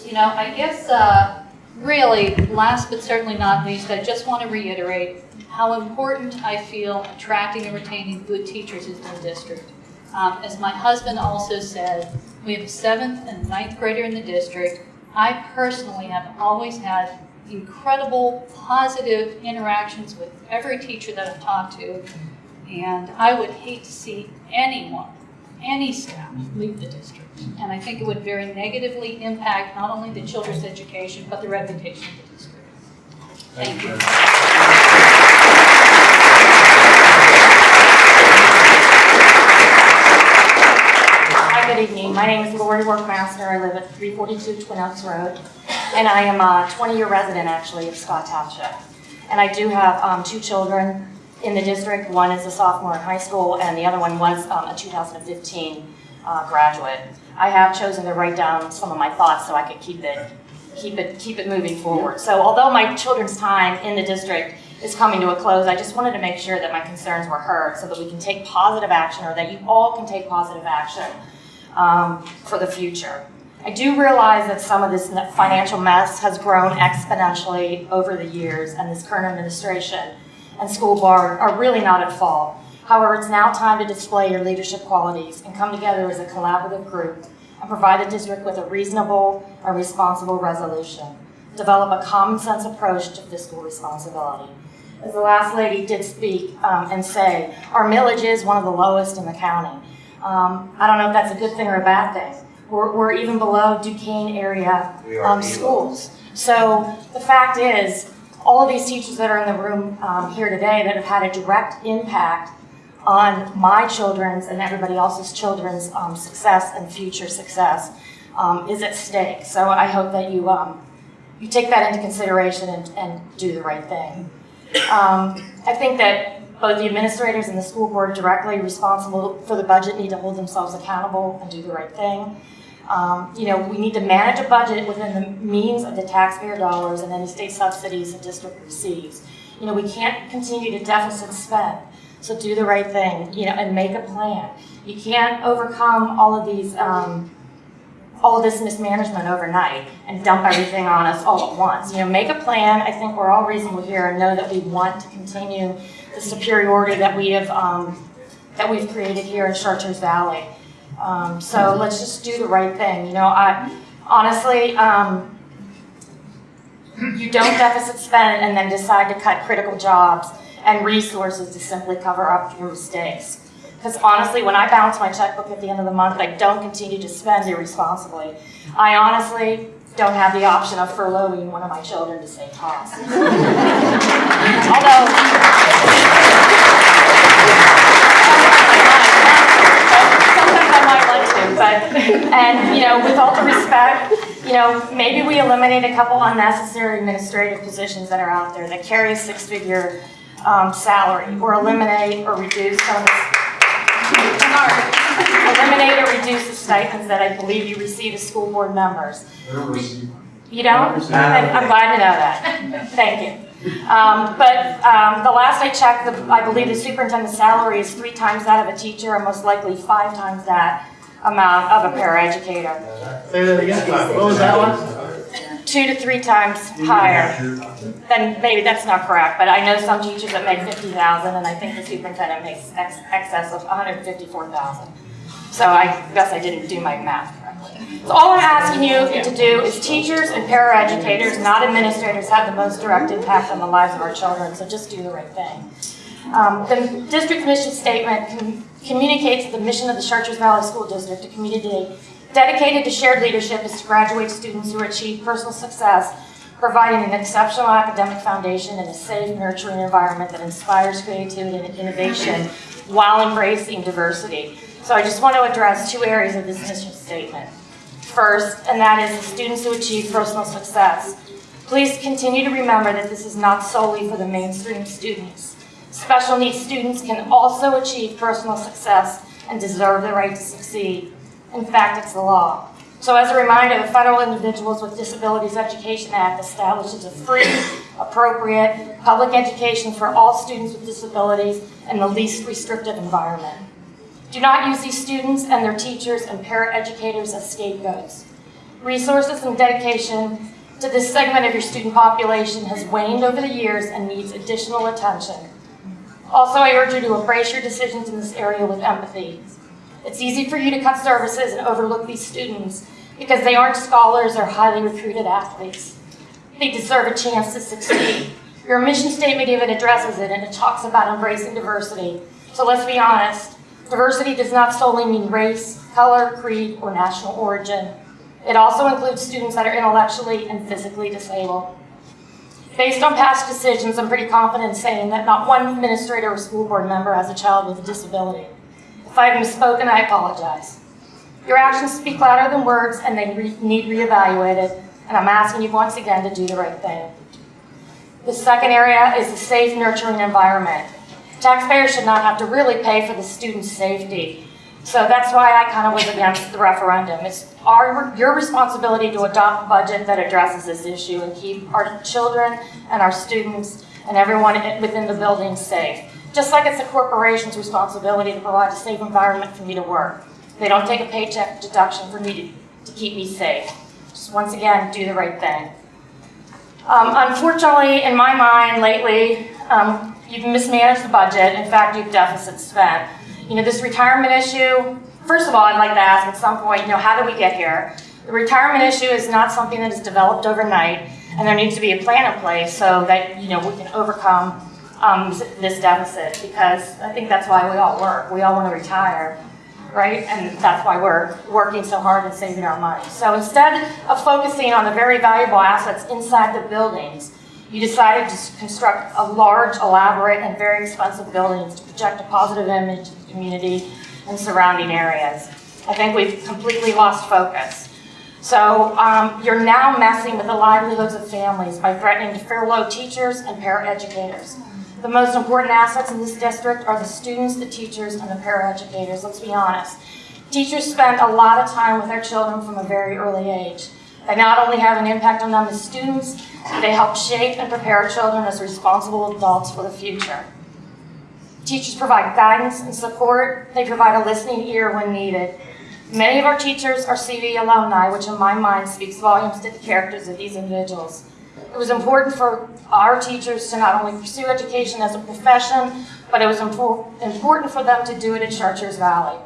You know, I guess, uh, really, last but certainly not least, I just want to reiterate how important I feel attracting and retaining good teachers is in the district. Um, As my husband also said, we have a seventh and ninth grader in the district. I personally have always had incredible positive interactions with every teacher that I've talked to. And I would hate to see anyone any staff leave the district. And I think it would very negatively impact not only the children's education, but the reputation of the district. Thank you. Good evening. My name is Lori Workmaster. I live at 342 Twin Oaks Road, and I am a 20-year resident, actually, of Scott Township. And I do have um, two children in the district. One is a sophomore in high school, and the other one was um, a 2015 uh, graduate. I have chosen to write down some of my thoughts so I could keep it, keep it, keep it moving forward. So although my children's time in the district is coming to a close, I just wanted to make sure that my concerns were heard so that we can take positive action, or that you all can take positive action um, for the future. I do realize that some of this financial mess has grown exponentially over the years, and this current administration and school board are really not at fault. However, it's now time to display your leadership qualities and come together as a collaborative group and provide the district with a reasonable and responsible resolution. Develop a common sense approach to fiscal responsibility. As the last lady did speak um, and say, our millage is one of the lowest in the county. Um, I don't know if that's a good thing or a bad thing. We're, we're even below Duquesne area um, schools. So the fact is, all of these teachers that are in the room um, here today that have had a direct impact on my children's and everybody else's children's um, success and future success um, is at stake. So I hope that you, um, you take that into consideration and, and do the right thing. Um, I think that both the administrators and the school board directly responsible for the budget need to hold themselves accountable and do the right thing. Um, you know, we need to manage a budget within the means of the taxpayer dollars and any state subsidies the district receives. You know, we can't continue to deficit spend. So do the right thing, you know, and make a plan. You can't overcome all of these, um, all of this mismanagement overnight and dump everything on us all at once. You know, make a plan. I think we're all reasonable here and know that we want to continue the superiority that we have, um, that we've created here in Chartiers Valley. Um, so let's just do the right thing. You know, I honestly, um, you don't deficit spend and then decide to cut critical jobs and resources to simply cover up your mistakes. Because honestly, when I balance my checkbook at the end of the month, I don't continue to spend irresponsibly. I honestly don't have the option of furloughing one of my children to save costs. Although, sometimes I might want to, but, and, you know, with all due respect, you know, maybe we eliminate a couple unnecessary administrative positions that are out there that carry a six-figure um, salary, or eliminate or reduce some of the, sorry, eliminate or reduce the stipends that I believe you receive as school board members. They don't receive money. You don't? I'm I'm glad to know that. Thank you. Um, But um, the last I checked, the- I believe the superintendent's salary is three times that of a teacher, and most likely five times that amount of a paraeducator. Say that again. What was that one? Two to three times higher. Then maybe that's not correct, but I know some teachers that make 50,000, and I think the superintendent makes ex- excess of 154,000. So I guess I didn't do my math correctly. So all I'm asking you to do is teachers and paraeducators, not administrators, have the most direct impact on the lives of our children, so just do the right thing. Um, The district mission statement com- communicates the mission of the Chartiers Valley School District, to community dedicated to shared leadership is to graduate students who achieve personal success, providing an exceptional academic foundation and a safe, nurturing environment that inspires creativity and innovation while embracing diversity. So I just want to address two areas of this mission statement. First, and that is the students who achieve personal success. Please continue to remember that this is not solely for the mainstream students. Special needs students can also achieve personal success and deserve the right to succeed. In fact, it's the law. So as a reminder, the Federal Individuals with Disabilities Education Act establishes a free, appropriate public education for all students with disabilities in the least restrictive environment. Do not use these students and their teachers and paraeducators as scapegoats. Resources and dedication to this segment of your student population has waned over the years and needs additional attention. Also, I urge you to embrace your decisions in this area with empathy. It's easy for you to cut services and overlook these students because they aren't scholars or highly recruited athletes. They deserve a chance to succeed. Your mission statement even addresses it and it talks about embracing diversity. So let's be honest, diversity does not solely mean race, color, creed, or national origin. It also includes students that are intellectually and physically disabled. Based on past decisions, I'm pretty confident in saying that not one administrator or school board member has a child with a disability. If I've misspoken, I apologize. Your actions speak louder than words and they re need reevaluated, and I'm asking you once again to do the right thing. The second area is the safe, nurturing environment. Taxpayers should not have to really pay for the student's safety. So that's why I kind of was against the referendum. It's our, your responsibility to adopt a budget that addresses this issue and keep our children and our students and everyone within the building safe. Just like it's a corporation's responsibility to provide a safe environment for me to work. They don't take a paycheck deduction for me to, to keep me safe. Just once again, do the right thing. Um, unfortunately, in my mind lately, um, you've mismanaged the budget. In fact, you've deficit spent. You know, this retirement issue, first of all, I'd like to ask at some point, you know, how did we get here? The retirement issue is not something that is developed overnight, and there needs to be a plan in place so that, you know, we can overcome um, this deficit, because I think that's why we all work. We all want to retire, right? And that's why we're working so hard and saving our money. So instead of focusing on the very valuable assets inside the buildings, you decided to construct a large, elaborate, and very expensive buildings to project a positive image of the community and surrounding areas. I think we've completely lost focus. So um, you're now messing with the livelihoods of families by threatening to furlough teachers and paraeducators. The most important assets in this district are the students, the teachers, and the paraeducators, let's be honest. Teachers spend a lot of time with their children from a very early age. They not only have an impact on them as students, they help shape and prepare children as responsible adults for the future. Teachers provide guidance and support. They provide a listening ear when needed. Many of our teachers are CV alumni, which in my mind speaks volumes to the characters of these individuals. It was important for our teachers to not only pursue education as a profession, but it was important for them to do it in Chartiers Valley.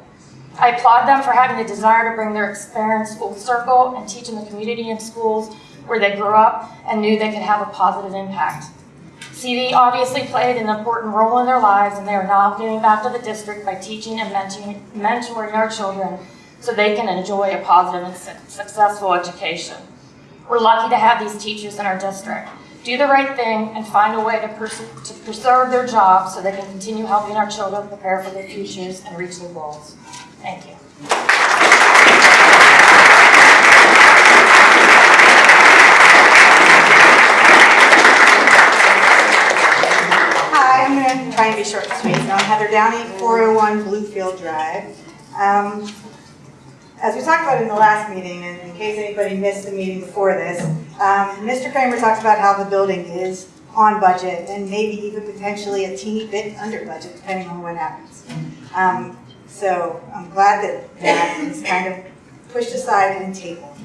I applaud them for having the desire to bring their experience full circle and teach in the community and schools where they grew up and knew they could have a positive impact. CV obviously played an important role in their lives and they are now giving back to the district by teaching and mentoring our children so they can enjoy a positive and successful education. We're lucky to have these teachers in our district. Do the right thing and find a way to, pers to preserve their jobs so they can continue helping our children prepare for their futures and reach their goals. Thank you. Hi, I'm going to try and be short and sweet. So I'm Heather Downey, 401 Bluefield Drive. Um, as we talked about in the last meeting, and in case anybody missed the meeting before this, um, Mr. Kramer talked about how the building is on budget and maybe even potentially a teeny bit under budget, depending on what happens. Um, so I'm glad that that is kind of pushed aside and tabled.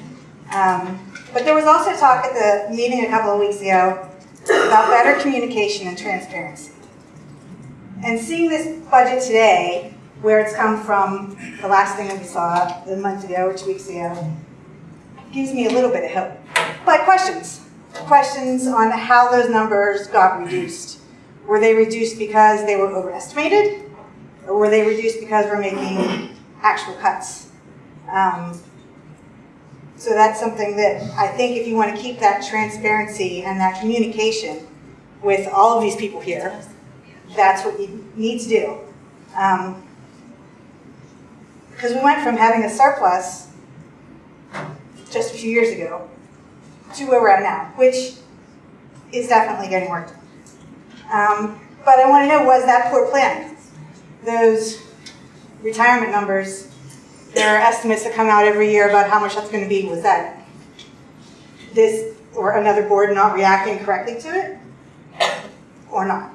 Um, but there was also talk at the meeting a couple of weeks ago about better communication and transparency. And seeing this budget today, where it's come from the last thing that we saw a month ago or two weeks ago, gives me a little bit of hope. But questions. Questions on how those numbers got reduced. Were they reduced because they were overestimated? Or were they reduced because we're making actual cuts? Um, so that's something that I think if you want to keep that transparency and that communication with all of these people here, that's what you need to do. Um, because we went from having a surplus just a few years ago to where we're at now, which is definitely getting work done. Um, But I want to know, was that poor planning? Those retirement numbers, there are estimates that come out every year about how much that's going to be. Was that this or another board not reacting correctly to it? Or not?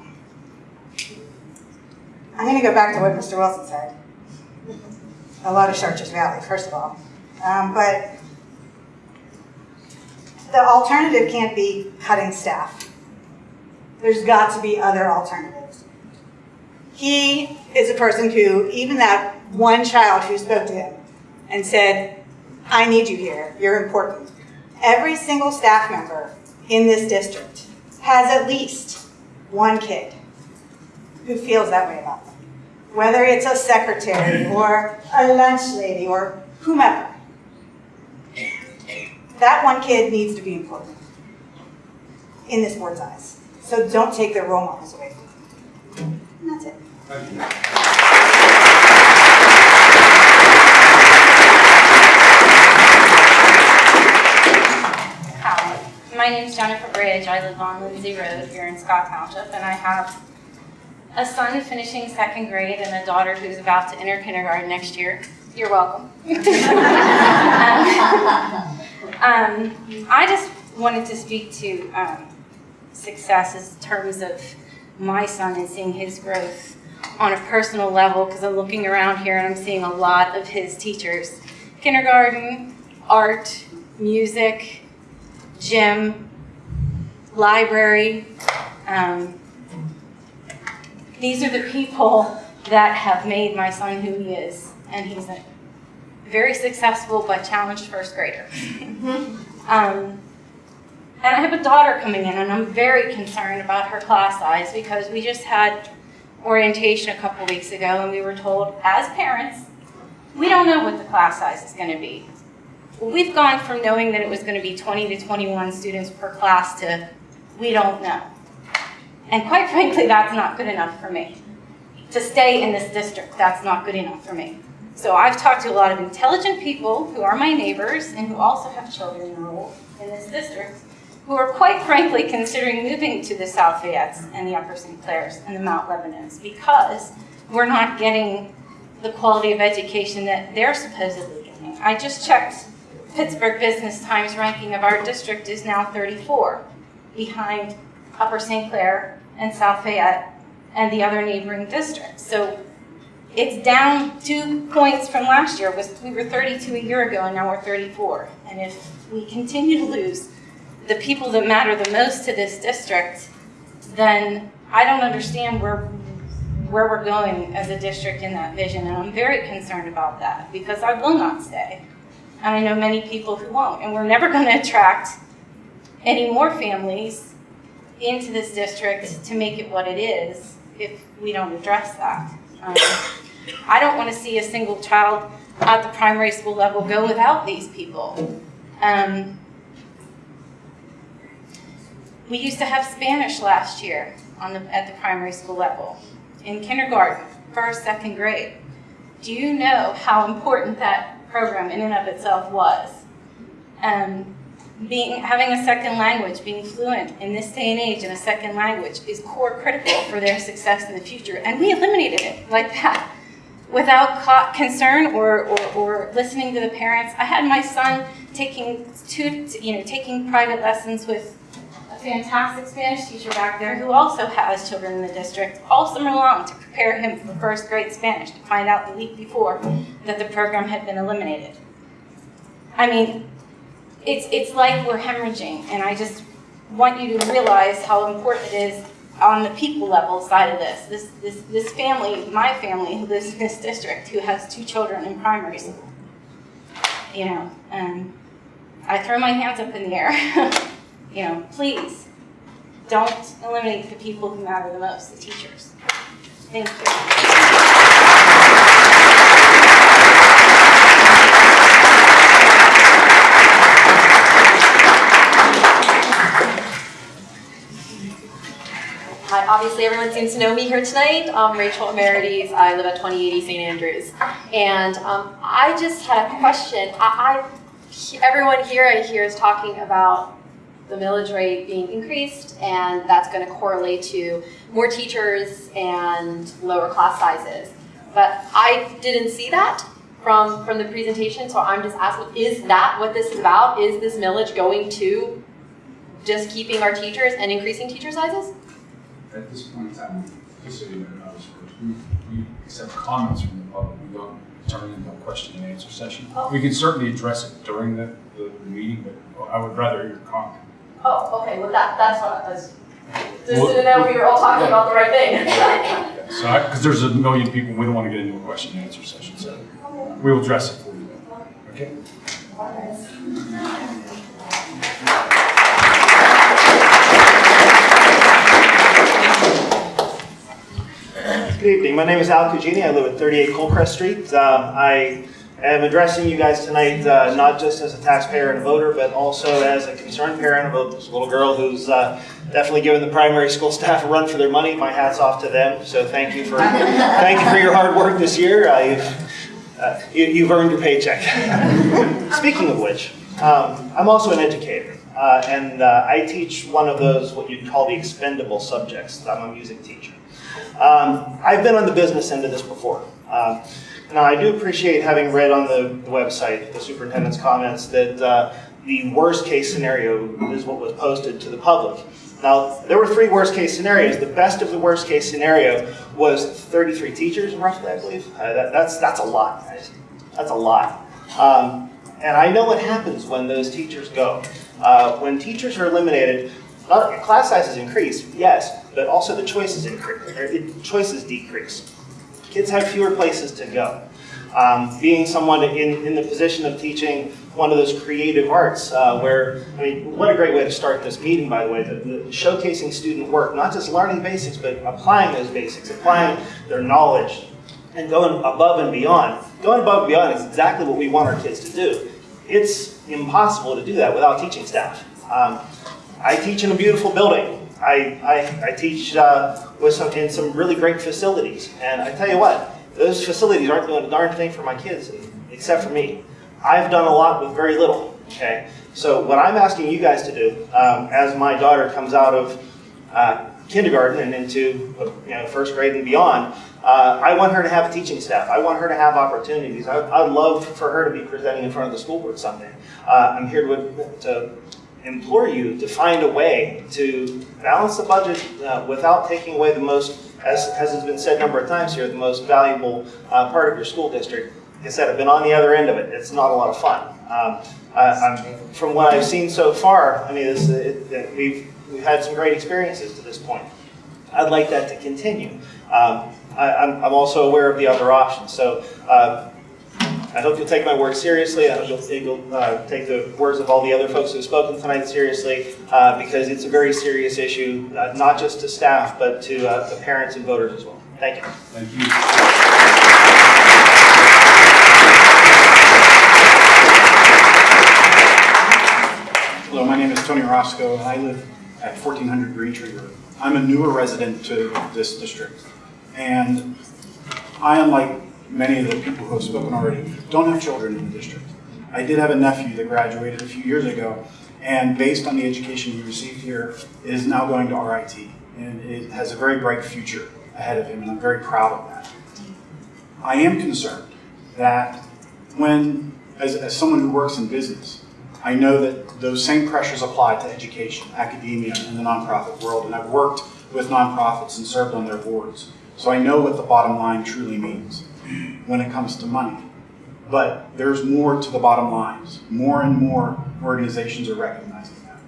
I'm going to go back to what Mr. Wilson said. A lot of Chartiers Valley, first of all. Um, but the alternative can't be cutting staff. There's got to be other alternatives. He is a person who, even that one child who spoke to him and said, I need you here, you're important. Every single staff member in this district has at least one kid who feels that way about them. Whether it's a secretary or a lunch lady or whomever. That one kid needs to be important in this board's eyes. So don't take their role models away from them. And that's it. Hi, my name is Jennifer Bridge. I live on Lindsay Road here in Scott Township, and I have a son finishing second grade and a daughter who's about to enter kindergarten next year. You're welcome. um, I just wanted to speak to um, success in terms of my son and seeing his growth on a personal level because I'm looking around here and I'm seeing a lot of his teachers. Kindergarten, art, music, gym, library. Um, these are the people that have made my son who he is, and he's a very successful but challenged first grader. um, and I have a daughter coming in, and I'm very concerned about her class size because we just had orientation a couple weeks ago, and we were told, as parents, we don't know what the class size is going to be. We've gone from knowing that it was going to be 20 to 21 students per class to we don't know. And quite frankly, that's not good enough for me. To stay in this district, that's not good enough for me. So I've talked to a lot of intelligent people who are my neighbors and who also have children enrolled in this district who are quite frankly considering moving to the South Fayettes and the Upper St. Clairs and the Mount Lebanons because we're not getting the quality of education that they're supposedly getting. I just checked Pittsburgh Business Times ranking of our district is now 34, behind Upper St. Clair and South Fayette and the other neighboring districts. So it's down two points from last year. We were 32 a year ago, and now we're 34. And if we continue to lose the people that matter the most to this district, then I don't understand where where we're going as a district in that vision. And I'm very concerned about that because I will not stay. And I know many people who won't. And we're never going to attract any more families into this district to make it what it is if we don't address that. Um, I don't want to see a single child at the primary school level go without these people. Um, we used to have Spanish last year on the, at the primary school level, in kindergarten, first, second grade. Do you know how important that program in and of itself was? Um, being, having a second language, being fluent in this day and age in a second language is core critical for their success in the future. And we eliminated it like that without concern or, or, or listening to the parents. I had my son taking two, you know, taking private lessons with a fantastic Spanish teacher back there who also has children in the district all summer long to prepare him for first grade Spanish to find out the week before that the program had been eliminated. I mean, it's, it's like we're hemorrhaging, and I just want you to realize how important it is on the people level side of this. This, this, this family, my family who lives in this district, who has two children in primary school. You know, and I throw my hands up in the air. you know, please don't eliminate the people who matter the most, the teachers. Thank you. Obviously everyone seems to know me here tonight. I'm Rachel Amerides. I live at 2080 St. Andrews. And um, I just had a question. I, I, everyone here I hear is talking about the millage rate being increased, and that's going to correlate to more teachers and lower class sizes. But I didn't see that from, from the presentation, so I'm just asking, is that what this is about? Is this millage going to just keeping our teachers and increasing teacher sizes? At this point in time, just so you know, we, we accept comments from the public, we don't turn into a question and answer session. Oh. We can certainly address it during the, the the meeting, but I would rather hear your comment. Oh, okay, well that, that's what I was, just Well- to know we were all talking about the right thing. So, because there's a million people, we don't want to get into a question and answer session, so we will address it for you. Okay? Good evening. My name is Al Cugini. I live at 38 Colcrest Street. Um, I am addressing you guys tonight uh, not just as a taxpayer and a voter, but also as a concerned parent of a little girl who's uh, definitely given the primary school staff a run for their money. My hat's off to them. So thank you for thank you for your hard work this year. Uh, you've, you, you've earned your paycheck. Speaking of which, um, I'm also an educator, uh, and uh, I teach one of those what you'd call the expendable subjects. I'm a music teacher. Um, I've been on the business end of this before. Um, now, I do appreciate having read on the, the website, the superintendent's comments, that uh, the worst case scenario is what was posted to the public. Now, there were three worst case scenarios. The best of the worst case scenario was 33 teachers, roughly, I believe. Uh, that, that's, that's a lot, guys. That's a lot. Um, and I know what happens when those teachers go. Uh, when teachers are eliminated, not, class sizes increase, yes, but also the choices increase, it, choices decrease. Kids have fewer places to go. Um, being someone in, in the position of teaching one of those creative arts, uh, where, I mean, what a great way to start this meeting, by the way, the, the showcasing student work, not just learning basics, but applying those basics, applying their knowledge, and going above and beyond. Going above and beyond is exactly what we want our kids to do. It's impossible to do that without teaching staff. Um, I teach in a beautiful building. I, I, I teach uh, with some, in some really great facilities. And I tell you what, those facilities aren't doing a darn thing for my kids, except for me. I've done a lot with very little, okay? So what I'm asking you guys to do, um, as my daughter comes out of uh, kindergarten and into you know, first grade and beyond, uh, I want her to have a teaching staff. I want her to have opportunities. I, I'd love for her to be presenting in front of the school board someday. Uh, I'm here to, to implore you to find a way to balance the budget uh, without taking away the most, as, as has been said a number of times here, the most valuable uh, part of your school district. Like I said, I've been on the other end of it. It's not a lot of fun. Um, I, from what I've seen so far, I mean, it, it, we've, we've had some great experiences to this point. I'd like that to continue. Um, I, I'm, I'm also aware of the other options. So uh, I hope you'll take my work seriously. I hope you'll, uh, take the words of all the other folks who have spoken tonight seriously uh, because it's a very serious issue, uh, not just to staff, but to uh, the parents and voters as well. Thank you. Thank you. Hello, my name is Tony Roscoe, and I live at 1400 Green Tree Road. I'm a newer resident to this district, and I, unlike many of the people who have spoken already, don't have children in the district. I did have a nephew that graduated a few years ago, and based on the education he received here, is now going to RIT, and it has a very bright future ahead of him, and I'm very proud of that. I am concerned that when, as, as someone who works in business, I know that those same pressures apply to education, academia, and the nonprofit world, and I've worked with nonprofits and served on their boards. So I know what the bottom line truly means when it comes to money. But there's more to the bottom lines. More and more organizations are recognizing that.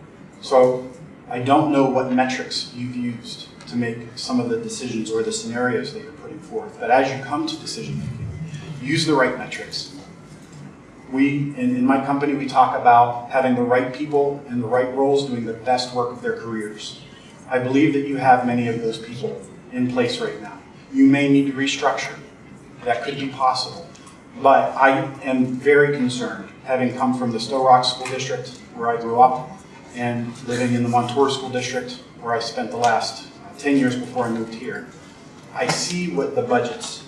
So I don't know what metrics you've used to make some of the decisions or the scenarios that you're putting forth. But as you come to decision making, use the right metrics. We, in, in my company, we talk about having the right people in the right roles doing the best work of their careers. I believe that you have many of those people in place right now. You may need to restructure. That could be possible. But I am very concerned, having come from the Sto-Rox School District, where I grew up, and living in the Montour School District, where I spent the last 10 years before I moved here. I see what the budgets,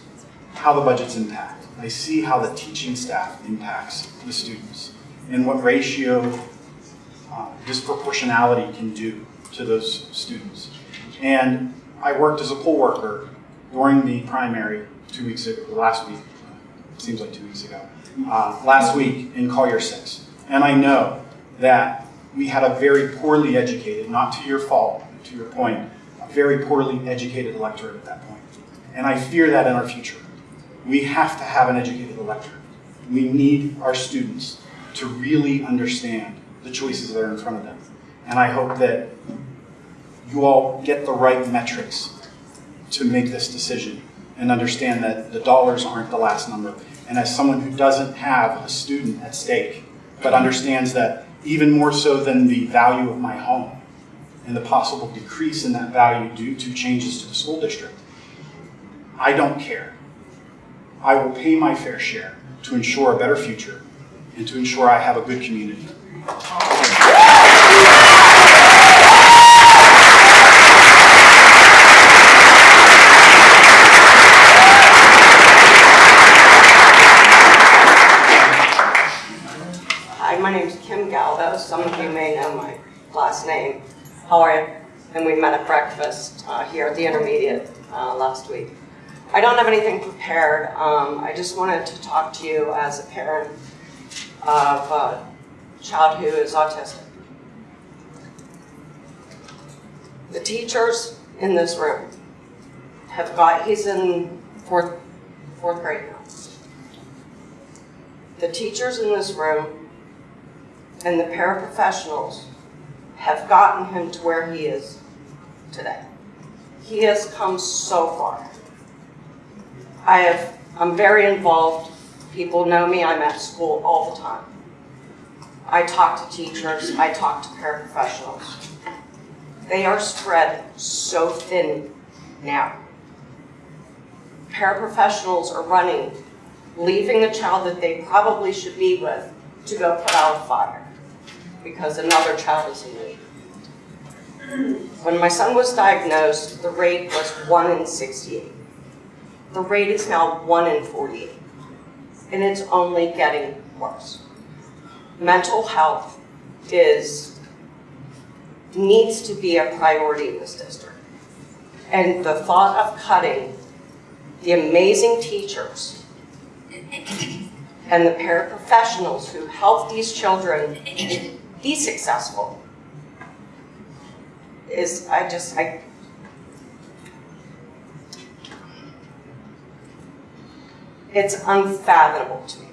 how the budgets impact. I see how the teaching staff impacts the students and what ratio uh, disproportionality can do to those students. And I worked as a poll worker during the primary two weeks ago, last week, seems like two weeks ago, uh, last week in Collier 6. And I know that we had a very poorly educated, not to your fault, to your point, a very poorly educated electorate at that point. And I fear that in our future. We have to have an educated electorate. We need our students to really understand the choices that are in front of them. And I hope that you all get the right metrics to make this decision and understand that the dollars aren't the last number. And as someone who doesn't have a student at stake, but understands that even more so than the value of my home and the possible decrease in that value due to changes to the school district, I don't care. I will pay my fair share to ensure a better future and to ensure I have a good community. Kim Some of you may know my last name. How are you? And we met at breakfast uh, here at the intermediate uh, last week. I don't have anything prepared. Um, I just wanted to talk to you as a parent of a child who is autistic. The teachers in this room have got, he's in fourth, fourth grade now. The teachers in this room and the paraprofessionals have gotten him to where he is today. He has come so far. I have, I'm very involved. People know me, I'm at school all the time. I talk to teachers, I talk to paraprofessionals. They are spread so thin now. Paraprofessionals are running, leaving the child that they probably should be with to go put out a fire because another child is in need. When my son was diagnosed, the rate was 1 in 68. The rate is now 1 in 48, and it's only getting worse. Mental health is, needs to be a priority in this district. And the thought of cutting the amazing teachers and the paraprofessionals who help these children be successful is, I just, I, it's unfathomable to me.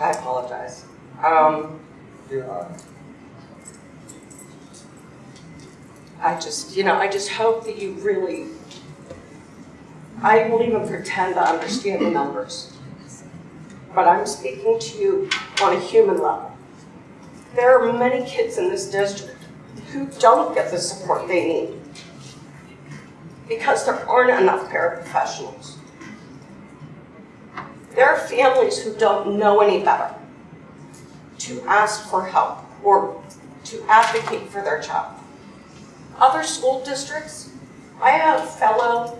I apologize. Um, I just, you know, I just hope that you really, I won't even pretend to understand the numbers. But I'm speaking to you on a human level. There are many kids in this district who don't get the support they need because there aren't enough paraprofessionals. There are families who don't know any better to ask for help or to advocate for their child. Other school districts, I have fellow,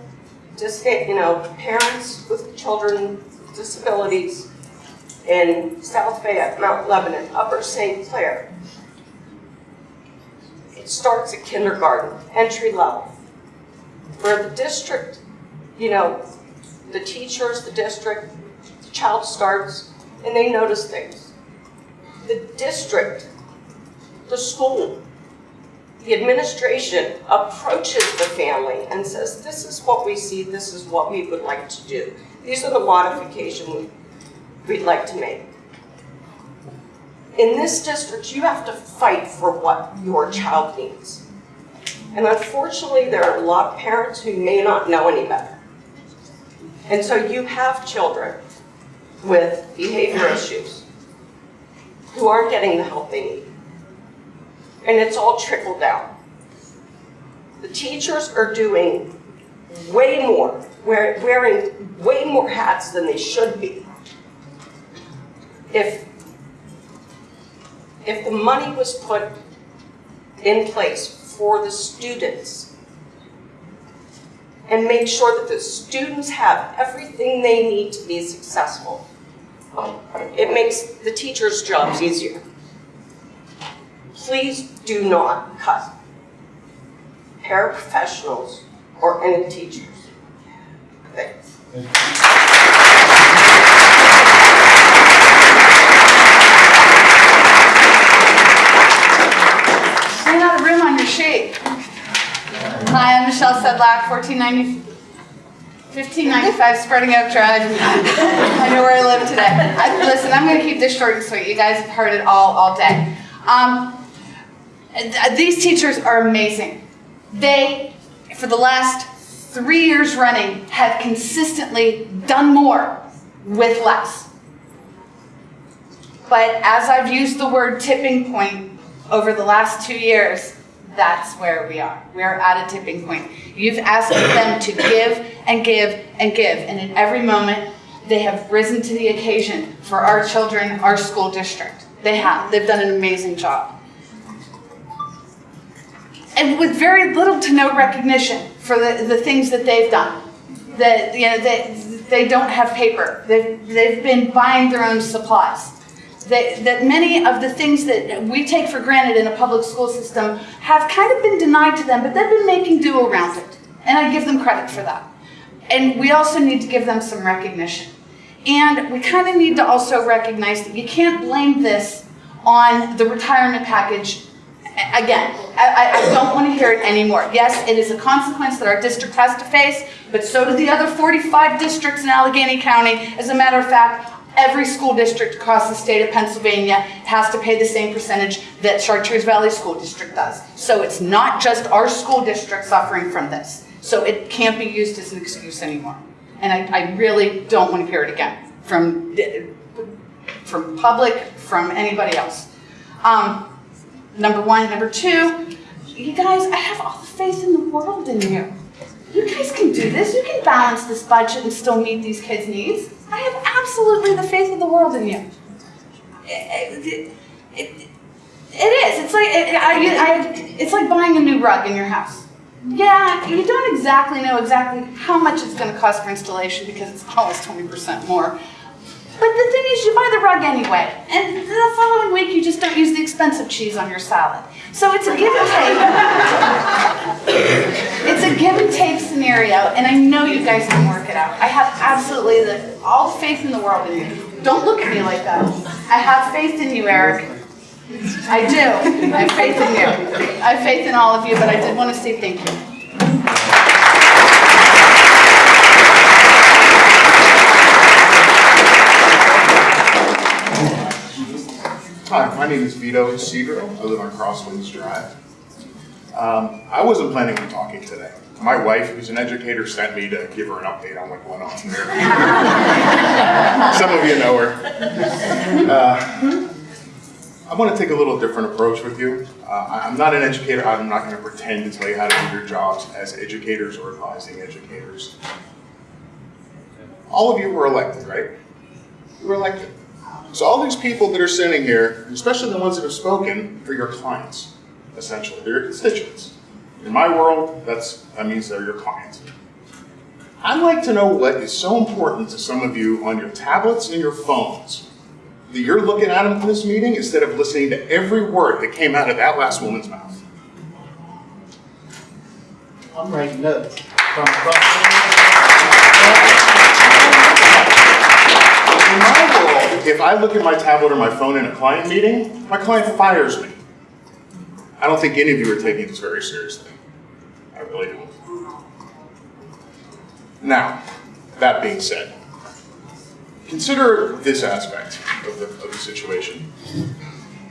just you know, parents with children with disabilities in South Fayette, Mount Lebanon, Upper St. Clair. It starts at kindergarten, entry level, where the district, you know, the teachers, the district, the child starts, and they notice things. The district, the school, the administration approaches the family and says, this is what we see, this is what we would like to do. These are the modifications we'd like to make. In this district, you have to fight for what your child needs. And unfortunately, there are a lot of parents who may not know any better. And so you have children with behavior issues who aren't getting the help they need. And it's all trickled down. The teachers are doing way more, wearing way more hats than they should be. If, if the money was put in place for the students and make sure that the students have everything they need to be successful. It makes the teachers' jobs easier. Please do not cut paraprofessionals or any teachers. Thanks. Stand out of room on your sheet. Hi, I'm Michelle Sedlak, 1490, 1595 Spreading Oak Drive. I know where I live today. I, listen, I'm going to keep this short and sweet. You guys have heard it all all day. Um, these teachers are amazing. They, for the last three years running, have consistently done more with less. But as I've used the word tipping point over the last two years, that's where we are. We are at a tipping point. You've asked them to give and give and give, and in every moment, they have risen to the occasion for our children, our school district. They have. They've done an amazing job. And with very little to no recognition for the, the things that they've done. That, you know, they, they don't have paper. They've, they've been buying their own supplies that, that many of the things that we take for granted in a public school system have kind of been denied to them, but they've been making do around it. And I give them credit for that. And we also need to give them some recognition. And we kind of need to also recognize that you can't blame this on the retirement package. Again, I, I don't want to hear it anymore. Yes, it is a consequence that our district has to face, but so do the other 45 districts in Allegheny County. As a matter of fact, every school district across the state of Pennsylvania has to pay the same percentage that Chartiers Valley School District does. So it's not just our school district suffering from this. So it can't be used as an excuse anymore. And I, I really don't want to hear it again from, from public, from anybody else. Um, number one. Number two, you guys, I have all the faith in the world in you. You guys can do this. You can balance this budget and still meet these kids' needs. I have absolutely the faith of the world in you. It, it, it, it is. It's like it, I, I, it's like buying a new rug in your house. Yeah, you don't exactly know exactly how much it's going to cost for installation because it's always 20% more. But the thing is, you buy the rug anyway, and the following week you just don't use the expensive cheese on your salad. So it's a give and take. it's a give and take scenario, and I know you guys can work it out. I have absolutely the, all faith in the world in you. Don't look at me like that. I have faith in you, Eric. I do. I have faith in you. I have faith in all of you, but I did want to say thank you. Hi, my name is Vito Cedro. I live on Crosswinds Drive. Um, I wasn't planning on talking today. My wife, who's an educator, sent me to give her an update on what went on here. Some of you know her. Uh, I want to take a little different approach with you. Uh, I'm not an educator. I'm not going to pretend to tell you how to do your jobs as educators or advising educators. All of you were elected, right? You were elected. So all these people that are sitting here, especially the ones that have spoken, are your clients, essentially. They're your constituents. In my world, that's that means they're your clients. I'd like to know what is so important to some of you on your tablets and your phones that you're looking at them in this meeting instead of listening to every word that came out of that last woman's mouth. I'm writing notes. If I look at my tablet or my phone in a client meeting, my client fires me. I don't think any of you are taking this very seriously. I really don't. Now, that being said, consider this aspect of the, of the situation.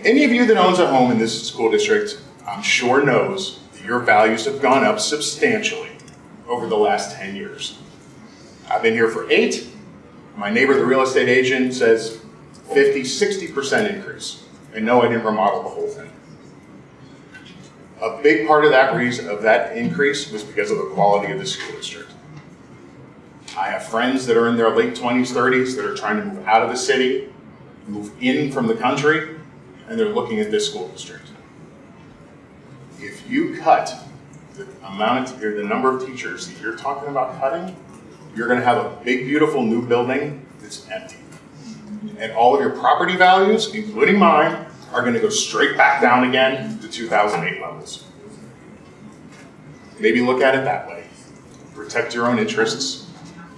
Any of you that owns a home in this school district, I'm sure knows that your values have gone up substantially over the last 10 years. I've been here for eight. My neighbor, the real estate agent, says 50, 60% increase. And no, I didn't remodel the whole thing. A big part of that reason, of that increase was because of the quality of the school district. I have friends that are in their late 20s, 30s that are trying to move out of the city, move in from the country, and they're looking at this school district. If you cut the amount of, the number of teachers that you're talking about cutting, you're gonna have a big, beautiful new building that's empty. And all of your property values, including mine, are gonna go straight back down again to 2008 levels. Maybe look at it that way. Protect your own interests,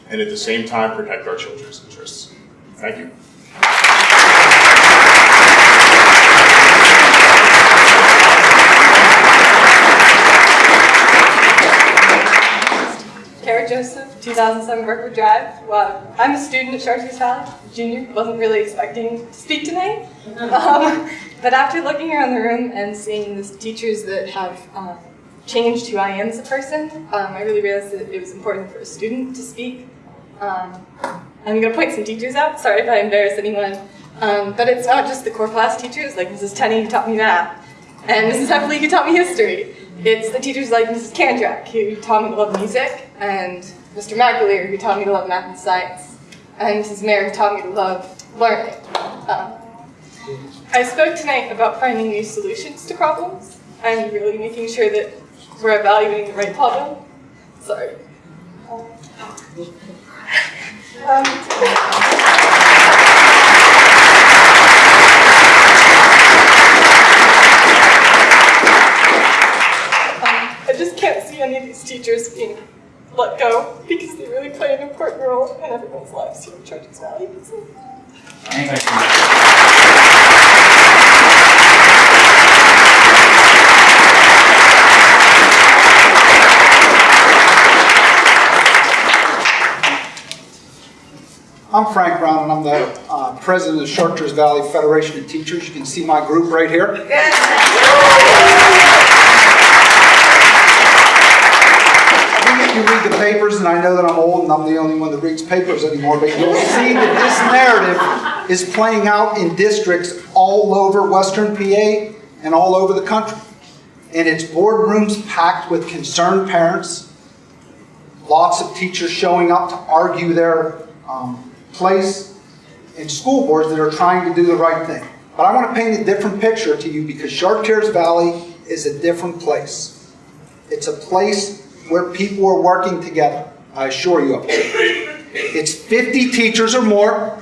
and at the same time, protect our children's interests. Thank you. Kara Joseph, 2007 Brookwood Drive. Well, I'm a student at Chartiers Valley, junior. Wasn't really expecting to speak tonight. Um, but after looking around the room and seeing the teachers that have uh, changed who I am as a person, um, I really realized that it was important for a student to speak. Um, I'm going to point some teachers out. Sorry if I embarrass anyone. Um, but it's not just the core class teachers, like Mrs. Tenney who taught me math, and Mrs. Heffley who taught me history. It's the teachers like Mrs. Kandrak who taught me to love music, and Mr. McAleer who taught me to love math and science, and Mrs. Mayer who taught me to love learning. Um, I spoke tonight about finding new solutions to problems and really making sure that we're evaluating the right problem. Sorry. Um, I just can't see any of these teachers being let go because they really play an important role in everyone's lives here at Chartiers Valley. So, I'm Frank Brown, and I'm the uh, president of Chartiers Valley Federation of Teachers. You can see my group right here. I you read the papers, and I know that I'm old and I'm the only one that reads papers anymore, but you'll see that this narrative is playing out in districts all over Western PA and all over the country. And it's boardrooms packed with concerned parents, lots of teachers showing up to argue their um, place in school boards that are trying to do the right thing. But I want to paint a different picture to you because Chartiers Valley is a different place. It's a place where people are working together, I assure you of it. It's 50 teachers or more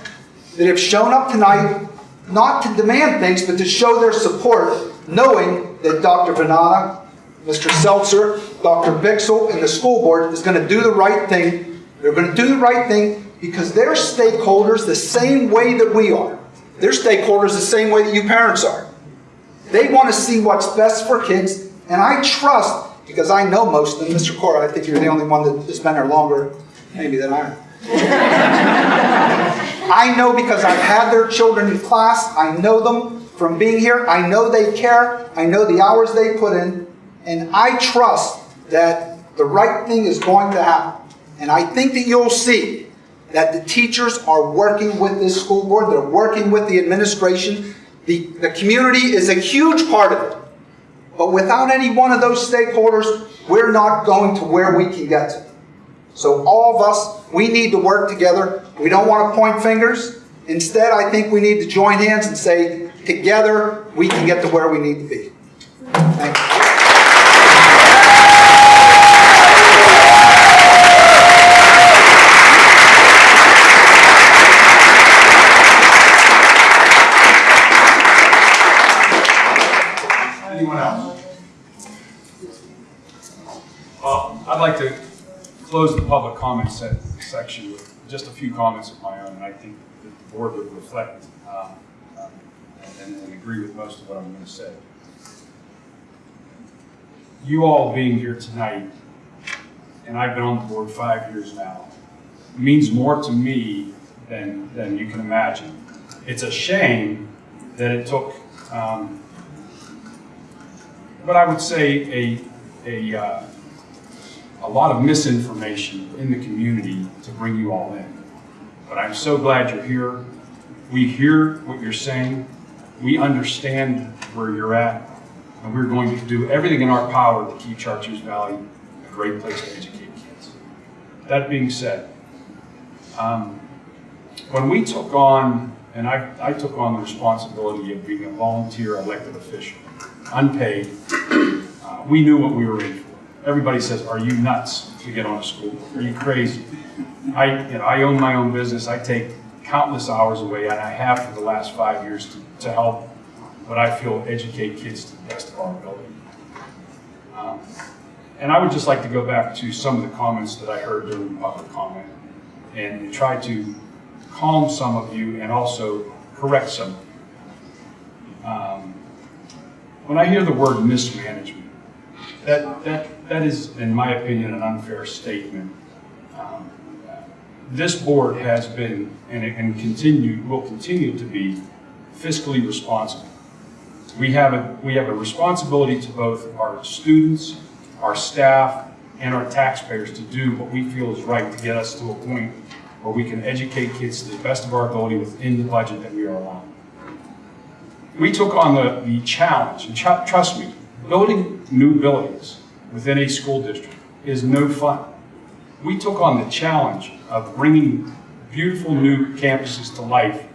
that have shown up tonight not to demand things, but to show their support, knowing that Dr. Venata, Mr. Seltzer, Dr. Bixel, and the school board is going to do the right thing. They're going to do the right thing because they're stakeholders the same way that we are. They're stakeholders the same way that you parents are. They want to see what's best for kids, and I trust, because I know most of them, Mr. Cora, I think you're the only one that has been there longer, maybe than I am. I know because I've had their children in class, I know them from being here, I know they care, I know the hours they put in, and I trust that the right thing is going to happen. And I think that you'll see that the teachers are working with this school board, they're working with the administration. The, the community is a huge part of it. But without any one of those stakeholders, we're not going to where we can get to. So all of us, we need to work together. We don't want to point fingers. Instead, I think we need to join hands and say, together, we can get to where we need to be. Thank you. Public comment se- section with just a few comments of my own, and I think that the board would reflect um, um, and, and agree with most of what I'm going to say. You all being here tonight, and I've been on the board five years now, means more to me than, than you can imagine. It's a shame that it took um, what I would say a, a, uh, a lot of misinformation in the community to bring you all in. But I'm so glad you're here. We hear what you're saying. We understand where you're at. And we're going to do everything in our power to keep Chartiers Valley a great place to educate kids. That being said, um, when we took on, and I, I took on the responsibility of being a volunteer elected official, unpaid, uh, we knew what we were in for. Everybody says, are you nuts to get on a school? Are you crazy? I, you know, I own my own business. I take countless hours away, and I have for the last five years to, to help what I feel educate kids to the best of our ability. Um, and I would just like to go back to some of the comments that I heard during public comment and try to calm some of you and also correct some of you. Um, when I hear the word mismanagement, that, that, that is, in my opinion, an unfair statement. Um, this board has been and, and continue, will continue to be fiscally responsible. We have, a, we have a responsibility to both our students, our staff, and our taxpayers to do what we feel is right to get us to a point where we can educate kids to the best of our ability within the budget that we are allowed. We took on the, the challenge, and ch trust me, building new buildings within a school district is no fun. We took on the challenge of bringing beautiful new campuses to life,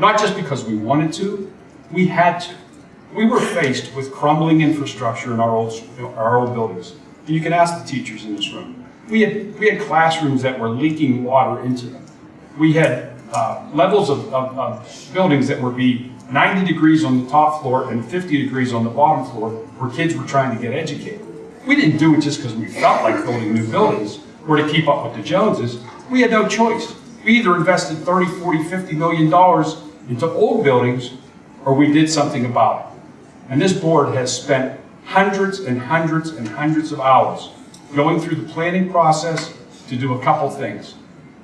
not just because we wanted to, we had to. We were faced with crumbling infrastructure in our old, our old buildings. And you can ask the teachers in this room. We had, we had classrooms that were leaking water into them. We had uh, levels of, of, of buildings that would be 90 degrees on the top floor and 50 degrees on the bottom floor where kids were trying to get educated. We didn't do it just because we felt like building new buildings or to keep up with the Joneses. We had no choice. We either invested 30, 40, 50 million dollars into old buildings or we did something about it. And this board has spent hundreds and hundreds and hundreds of hours going through the planning process to do a couple things.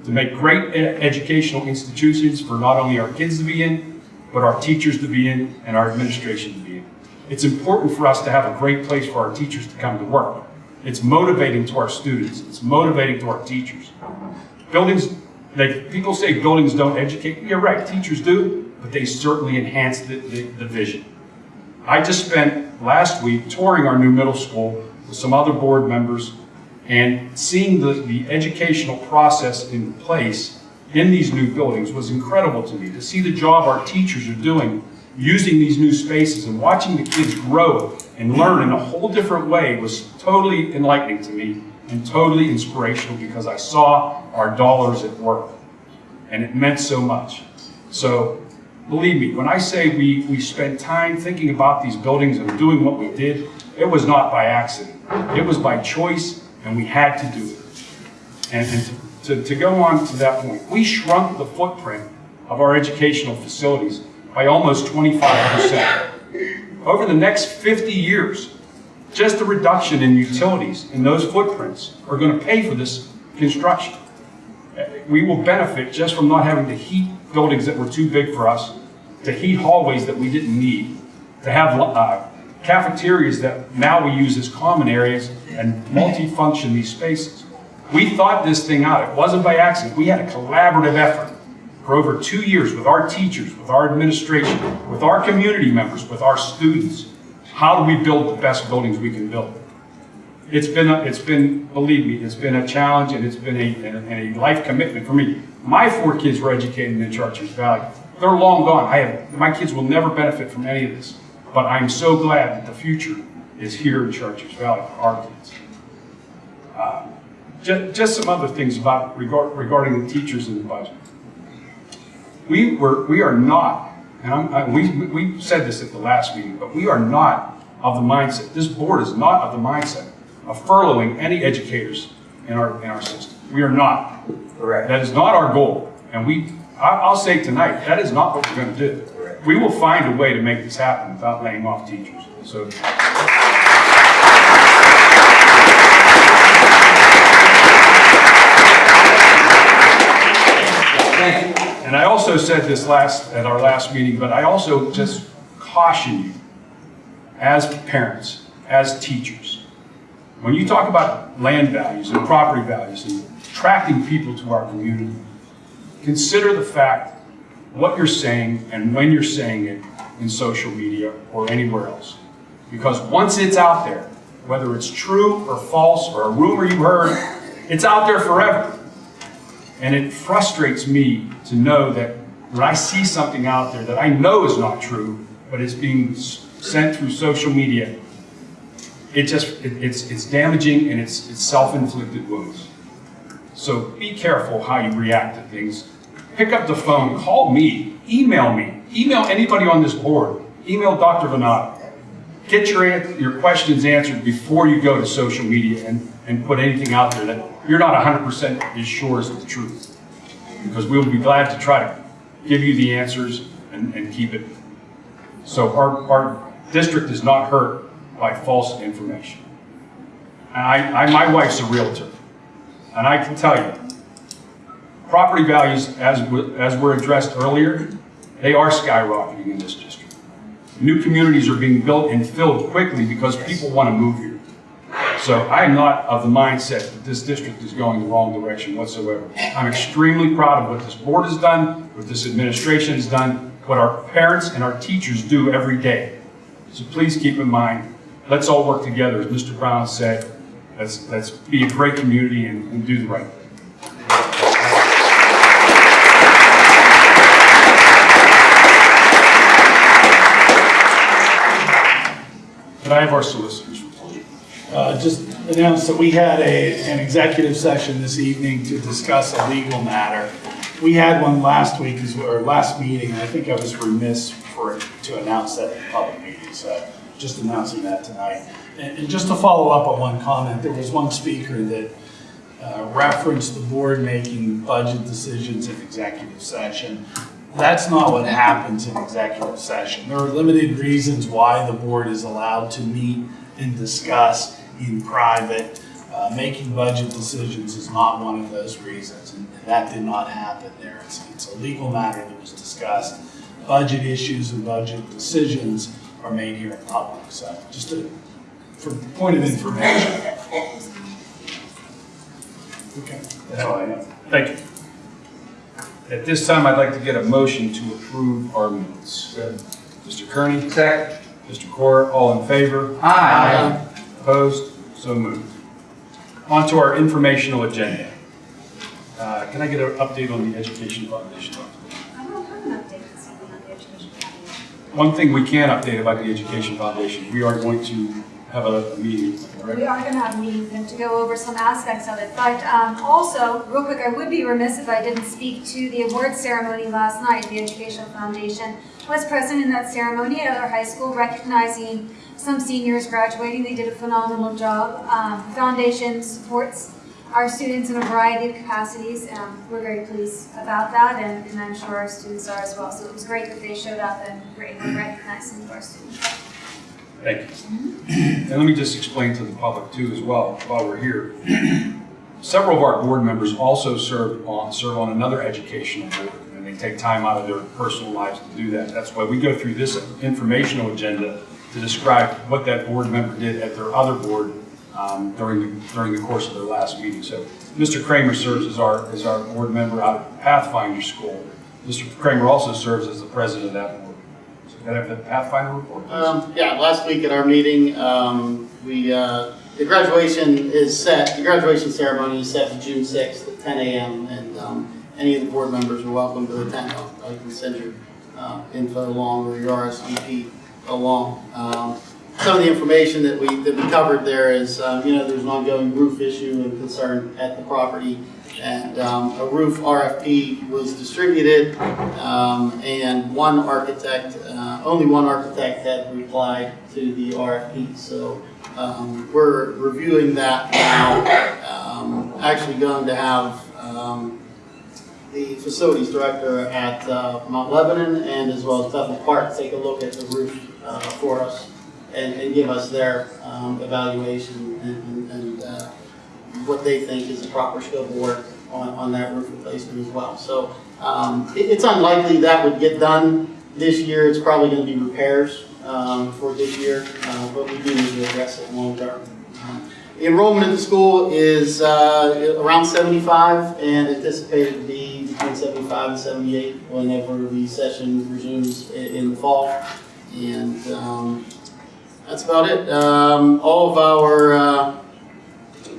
To make great educational institutions for not only our kids to be in, but our teachers to be in and our administration to be in. It's important for us to have a great place for our teachers to come to work. It's motivating to our students. It's motivating to our teachers. Buildings, like people say buildings don't educate. You're right, teachers do, but they certainly enhance the, the, the vision. I just spent last week touring our new middle school with some other board members and seeing the, the educational process in place in these new buildings was incredible to me. To see the job our teachers are doing using these new spaces and watching the kids grow and learn in a whole different way was totally enlightening to me and totally inspirational because I saw our dollars at work and it meant so much. So believe me, when I say we, we spent time thinking about these buildings and doing what we did, it was not by accident. It was by choice and we had to do it. And, and to, to, to go on to that point, we shrunk the footprint of our educational facilities by almost 25%. Over the next 50 years, just the reduction in utilities in those footprints are going to pay for this construction. We will benefit just from not having to heat buildings that were too big for us, to heat hallways that we didn't need, to have uh, cafeterias that now we use as common areas and multi-function these spaces. We thought this thing out. It wasn't by accident. We had a collaborative effort for over two years with our teachers, with our administration, with our community members, with our students. How do we build the best buildings we can build? It's been, a, it's been, believe me, it's been a challenge and it's been a, a, a life commitment for me. My four kids were educated in Chartiers Valley. They're long gone. I have, my kids will never benefit from any of this. But I'm so glad that the future is here in Chartiers Valley for our kids. Uh, just, just some other things about regard, regarding the teachers in the budget. We were, we are not, and I'm, I, we, we said this at the last meeting, but we are not of the mindset, this board is not of the mindset of furloughing any educators in our, in our system. We are not. Correct. That is not our goal. And we, I, I'll say tonight, that is not what we're going to do. Correct. We will find a way to make this happen without laying off teachers. So. And I also said this last at our last meeting, but I also just caution you as parents, as teachers, when you talk about land values and property values and attracting people to our community, consider the fact what you're saying and when you're saying it in social media or anywhere else. Because once it's out there, whether it's true or false or a rumor you heard, it's out there forever. And it frustrates me to know that when I see something out there that I know is not true, but it's being sent through social media, it just, it- it's, it's damaging and it's, it's self-inflicted wounds. So be careful how you react to things. Pick up the phone, call me, email me, email anybody on this board, email Dr. Venata. Get your, your questions answered before you go to social media and, and put anything out there that you're not 100% as sure as the truth. Because we'll be glad to try to give you the answers and, and keep it. So our, our district is not hurt by false information. And I, I, my wife's a realtor, and I can tell you, property values, as, as were addressed earlier, they are skyrocketing in this district. New communities are being built and filled quickly because people want to move here. So I am not of the mindset that this district is going the wrong direction whatsoever. I'm extremely proud of what this board has done, what this administration has done, what our parents and our teachers do every day. So please keep in mind, let's all work together, as Mr. Brown said, let's, let's be a great community and, and do the right thing. Can I have our solicitors? Uh, Just announced that we had a, an executive session this evening to discuss a legal matter. We had one last week, or last meeting, and I think I was remiss for, to announce that in public meeting, so just announcing that tonight. And, and just to follow up on one comment, there was one speaker that uh, referenced the board making budget decisions in executive session. That's not what happens in executive session. There are limited reasons why the board is allowed to meet and discuss in private. Uh, Making budget decisions is not one of those reasons, and that did not happen there. It's, it's a legal matter that was discussed. Budget issues and budget decisions are made here in public, so just a, for point of information. Okay. That's all I have. Thank you. At this time, I'd like to get a motion to approve our minutes. Mr. Kearney? Second. Mr. Core, all in favor? Aye. Opposed? So moved. On to our informational agenda. Uh, Can I get an update on the Education Foundation? I don't have an update on the Education Foundation. One thing we can update about the Education Foundation, we are going to have a a meeting, We are going to have a meeting to go over some aspects of it. But um, also, real quick, I would be remiss if I didn't speak to the award ceremony last night. The Education Foundation was present in that ceremony at our high school, recognizing some seniors graduating. They did a phenomenal job. Um, the Foundation supports our students in a variety of capacities. Um, we're very pleased about that, and, and I'm sure our students are as well. So it was great that they showed up and were able to recognize some of our students. Thank you. And let me just explain to the public too as well, while we're here. Several of our board members also serve on, serve on another educational board, and they take time out of their personal lives to do that. That's why we go through this informational agenda to describe what that board member did at their other board um, during, the during the course of their last meeting. So Mr. Kramer serves as our, as our board member out of Pathfinder School. Mr. Kramer also serves as the president of that board. So can I have the Pathfinder report? Um, yeah, last week at our meeting, um, we, uh, the graduation is set, the graduation ceremony is set for June sixth at ten AM, and, um, any of the board members are welcome to attend. I can send your, uh, info along or your RSVP along. Um, some of the information that we, that we covered there is, um, you know, there's an ongoing roof issue and concern at the property. And, um, a roof RFP was distributed, um, and one architect, uh, only one architect had replied to the RFP. So, um, we're reviewing that now. Um, actually going to have, the facilities director at, uh, Mount Lebanon and as well as Bethel Park take a look at the roof, uh, for us and, and give us their, um, evaluation and, and- uh, what they think is the proper scope of work on, on that roof replacement as well. So, um, it, it's unlikely that would get done this year. It's probably gonna be repairs, um, for this year, uh, but we do need to address it long term. Um, The Enrollment at the school is, uh, around seventy-five and anticipated to be between seventy-five and seventy-eight whenever the session resumes in the fall. And, um, that's about it. Um, all of our, uh,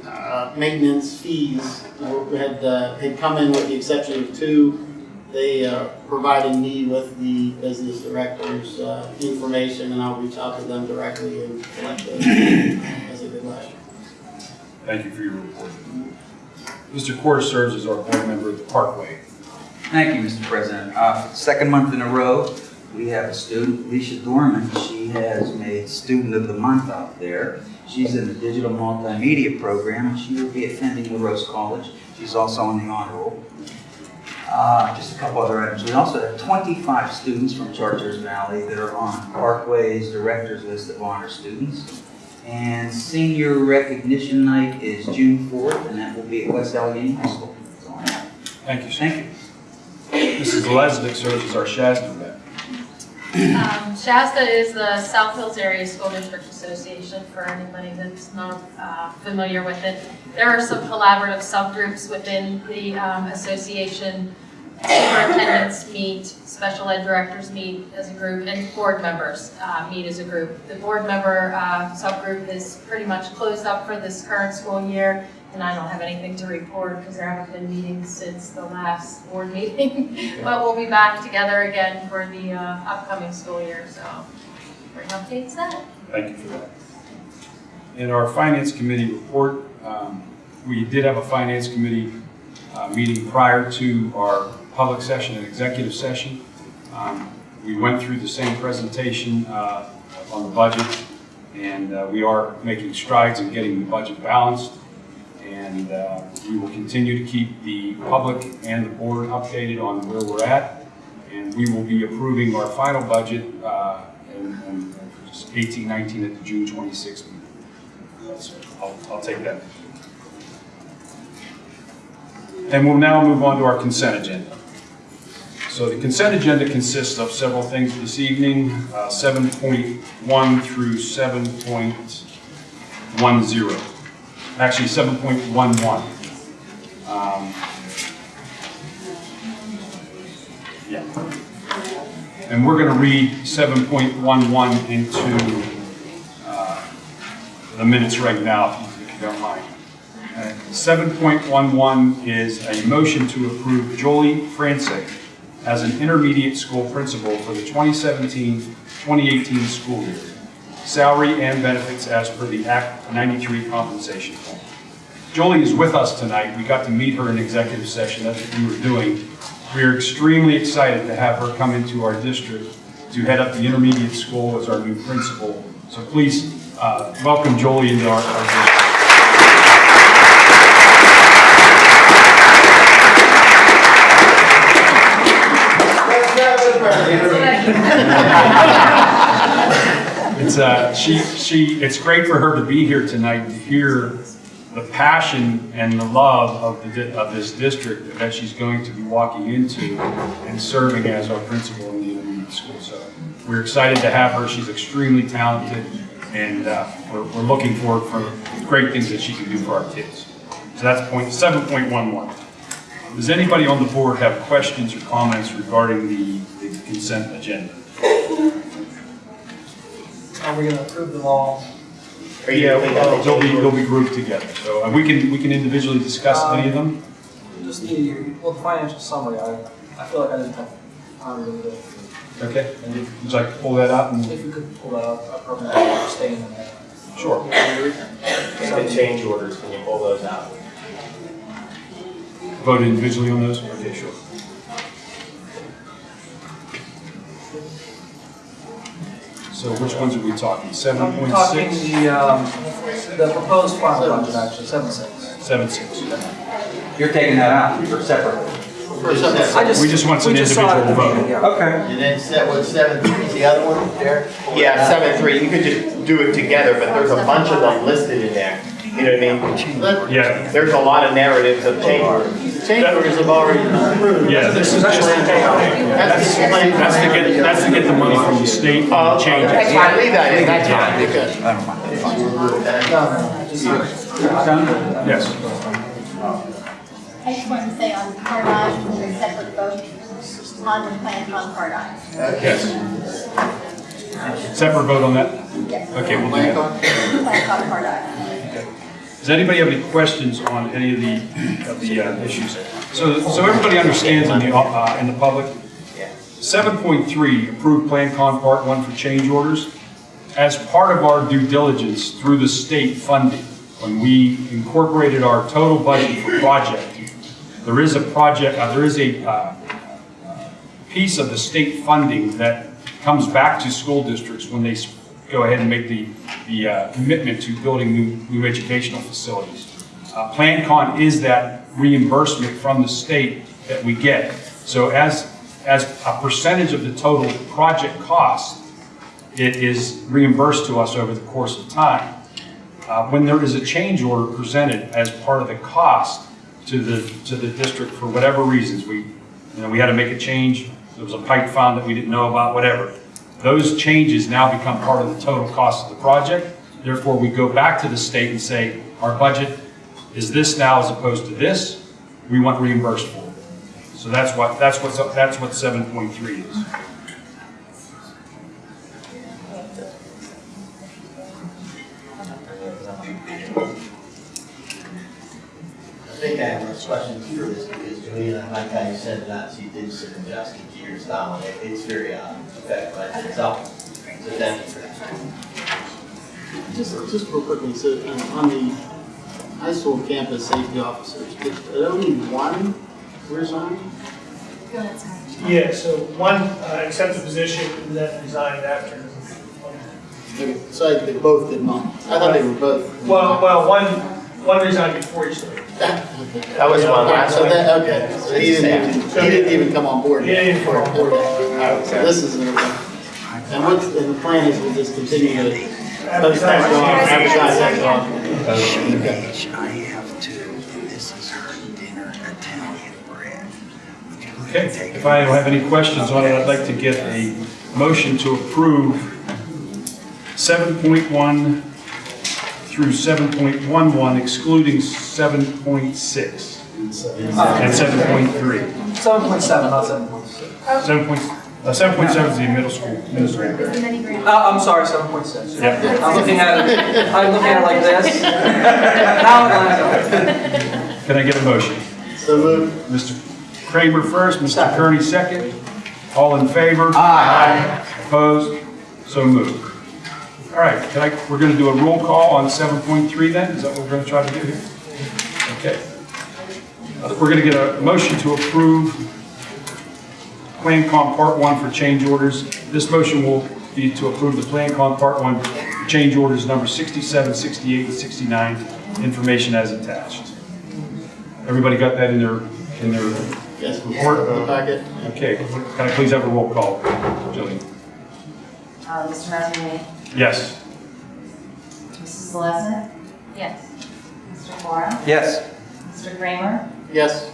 uh, maintenance fees had, uh, had come in with the exception of two they uh, provided me with the business director's uh, information, and I'll reach out to them directly and collect those as I did last year. Thank you for your report. Mr. Corr serves as our board member at the Parkway. Thank you, Mr. President. Uh, Second month in a row, we have a student, Alicia Dorman. She has made Student of the Month out there. She's in the digital multimedia program, and she will be attending La Roche College. She's also on the honor roll. Uh, Just a couple other items. We also have 25 students from Chartiers Valley that are on Parkway's Director's List of Honor Students. And senior recognition night is June 4th, and that will be at West Allegheny High School. Thank you, sir. Thank you. Mrs. Lesnick serves as our Shasna rep. Um, Shasta is the South Hills Area School District Association, for anybody that's not uh, familiar with it. There are some collaborative subgroups within the um, association. Superintendents meet, special ed directors meet as a group, and board members uh, meet as a group. The board member uh, subgroup is pretty much closed up for this current school year, and I don't have anything to report because there haven't been meetings since the last board meeting. But we'll be back together again for the uh, upcoming school year, so bring updates then. Thank you for that. In our Finance Committee report, um, we did have a Finance Committee uh, meeting prior to our public session and executive session. Um, We went through the same presentation uh, on the budget, and uh, we are making strides in getting the budget balanced. And uh, we will continue to keep the public and the board updated on where we're at. And we will be approving our final budget uh, and and for 18, 19 at the June 26th meeting. So I'll, I'll take that. And we'll now move on to our consent agenda. So the consent agenda consists of several things this evening, uh, 7.1 through 7.10. Actually, 7.11. Um, Yeah. And we're going to read 7.11 into uh, the minutes right now, if you- don't mind. Uh, 7.11 is a motion to approve Jolie Francis as an intermediate school principal for the 2017-2018 school year. Salary and benefits as per the Act 93 compensation plan. Jolie is with us tonight. We got to meet her in executive session. That's what we were doing. We are extremely excited to have her come into our district to head up the intermediate school as our new principal. So please uh, welcome Jolie into our, our district. It's uh, she she. It's great for her to be here tonight to hear the passion and the love of the of this district that she's going to be walking into and serving as our principal in the intermediate school. So we're excited to have her. She's extremely talented, and uh, we're, we're looking forward for great things that she can do for our kids. So that's point seven point one one. Does anybody on the board have questions or comments regarding the, the consent agenda? Are we gonna approve them all? Yeah, well, they'll be, they'll be grouped together, so uh, we can, we can individually discuss any of them. Just the, well, the financial summary, I, I feel like I didn't have time to read. Okay, and would you like to pull that out and? If you could pull that up, I probably stay in there. Sure. The change orders, can you pull those out? Vote individually on those? So which ones are we talking? Seven I'm point talking six? the, um, the proposed final budget, actually, seven six. Seven six. You're taking that out for separate. I just- We just want some we just saw it individual at the meeting, vote. yeah. And then set, what, seven three is the other one, Derek? Yeah, seven three, you could just do it together, but there's a bunch of them listed in there. You know what I mean? Yeah. There's a lot of narratives of change orders. Change have already been approved. Yeah, this is just, that's, that's to get, that's to get the money from the state and the uh, changes. That's fine, leave that in, that's fine, because. Yes. I just wanted to say on Cardine, there's a separate vote on the plan on Cardine. Yes. Separate vote on that? Yes. Okay, we'll do that. Plan on Cardine. Does anybody have any questions on any of the, of the uh, issues? So, so everybody understands in the, uh, in the public, 7.3, approved Plan Con Part 1 for change orders. As part of our due diligence through the state funding, when we incorporated our total budget for project, there is a project, uh, there is a uh, piece of the state funding that comes back to school districts when they go ahead and make the, the uh, commitment to building new, new educational facilities. Uh, Plan Con is that reimbursement from the state that we get. So as, as a percentage of the total project cost, it is reimbursed to us over the course of time. Uh, When there is a change order presented as part of the cost to the, to the district for whatever reasons, we, you know, we had to make a change, there was a pipe found that we didn't know about, whatever. Those changes now become part of the total cost of the project. Therefore, we go back to the state and say, our budget is this now as opposed to this, we want reimbursed for it. So that's what, that's what, that's what seven point three is. I think I have a question because Juliana, like I said that, she did some adjusting to your style and it- it's very, uh, effective by itself. So thank you for that. Just, just real quickly, so um, on the high school campus safety officers, did did only one resign? Go ahead, Sarah. Yeah, so one uh, accepted position and then resigned after. Okay, So I- they both did not. I thought they were both. Well, well, one, one resigned before he started. That was one last So one. that, okay, so he didn't even, he didn't even come on board. He didn't even come on board. Okay. So this is, and what's, and the plan is we'll just continue to post that on, advertise that on. I have to, this is her dinner Italian bread. Okay, if I have any questions on it, I'd like to get a motion to approve 7.1 through 7.11 excluding 7.6 and 7.3. Seven point seven, not seven point six. 7 point, uh, 7.7 is the middle school administrative. And then he grants. Uh, I'm sorry, seven point six. Yep. I'm looking at it, I'm looking at it like this. Now it lines up. Can I get a motion? So moved. Mr. Kramer first, Mr. Kearney second. All in favor? Aye. Opposed? So moved. All right, can I, we're going to do a roll call on 7.3 then? Is that what we're going to try to do here? Okay. Uh, We're going to get a motion to approve Plan Con Part 1 for change orders. This motion will be to approve the Plan Con Part 1 change orders number 67, 68, and 69, information as attached. Everybody got that in their, in their Yes, report? the packet. Okay, can I please have a roll call, Jillian? Uh, Mr. Mazzini? Yes. Mrs. Lesnick? Yes. Mr. Cora? Yes. Mr. Kramer? Yes.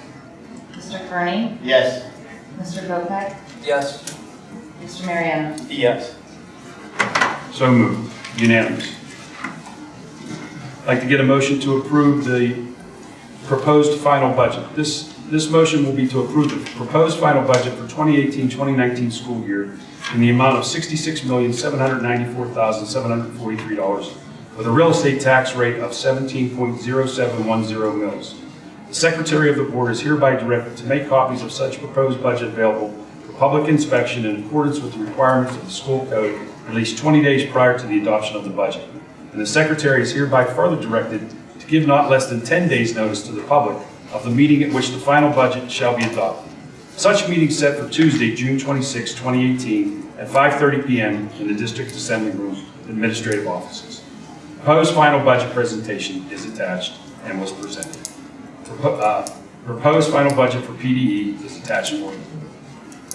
Mr. Kearney? Yes. Mr. Kopek? Yes. Mr. Mariano? Yes. So moved, unanimous. I'd like to get a motion to approve the proposed final budget. This, this motion will be to approve the proposed final budget for 2018-2019 school year in the amount of $66,794,743 with a real estate tax rate of 17.0710 mills. The Secretary of the Board is hereby directed to make copies of such proposed budget available for public inspection in accordance with the requirements of the school code at least 20 days prior to the adoption of the budget. And the Secretary is hereby further directed to give not less than 10 days' notice to the public of the meeting at which the final budget shall be adopted. Such meeting set for Tuesday, June 26, 2018, at 5:30 PM in the District Assembly Room, Administrative Offices. Proposed final budget presentation is attached and was presented. Propo- uh, Proposed final budget for PDE is attached for you.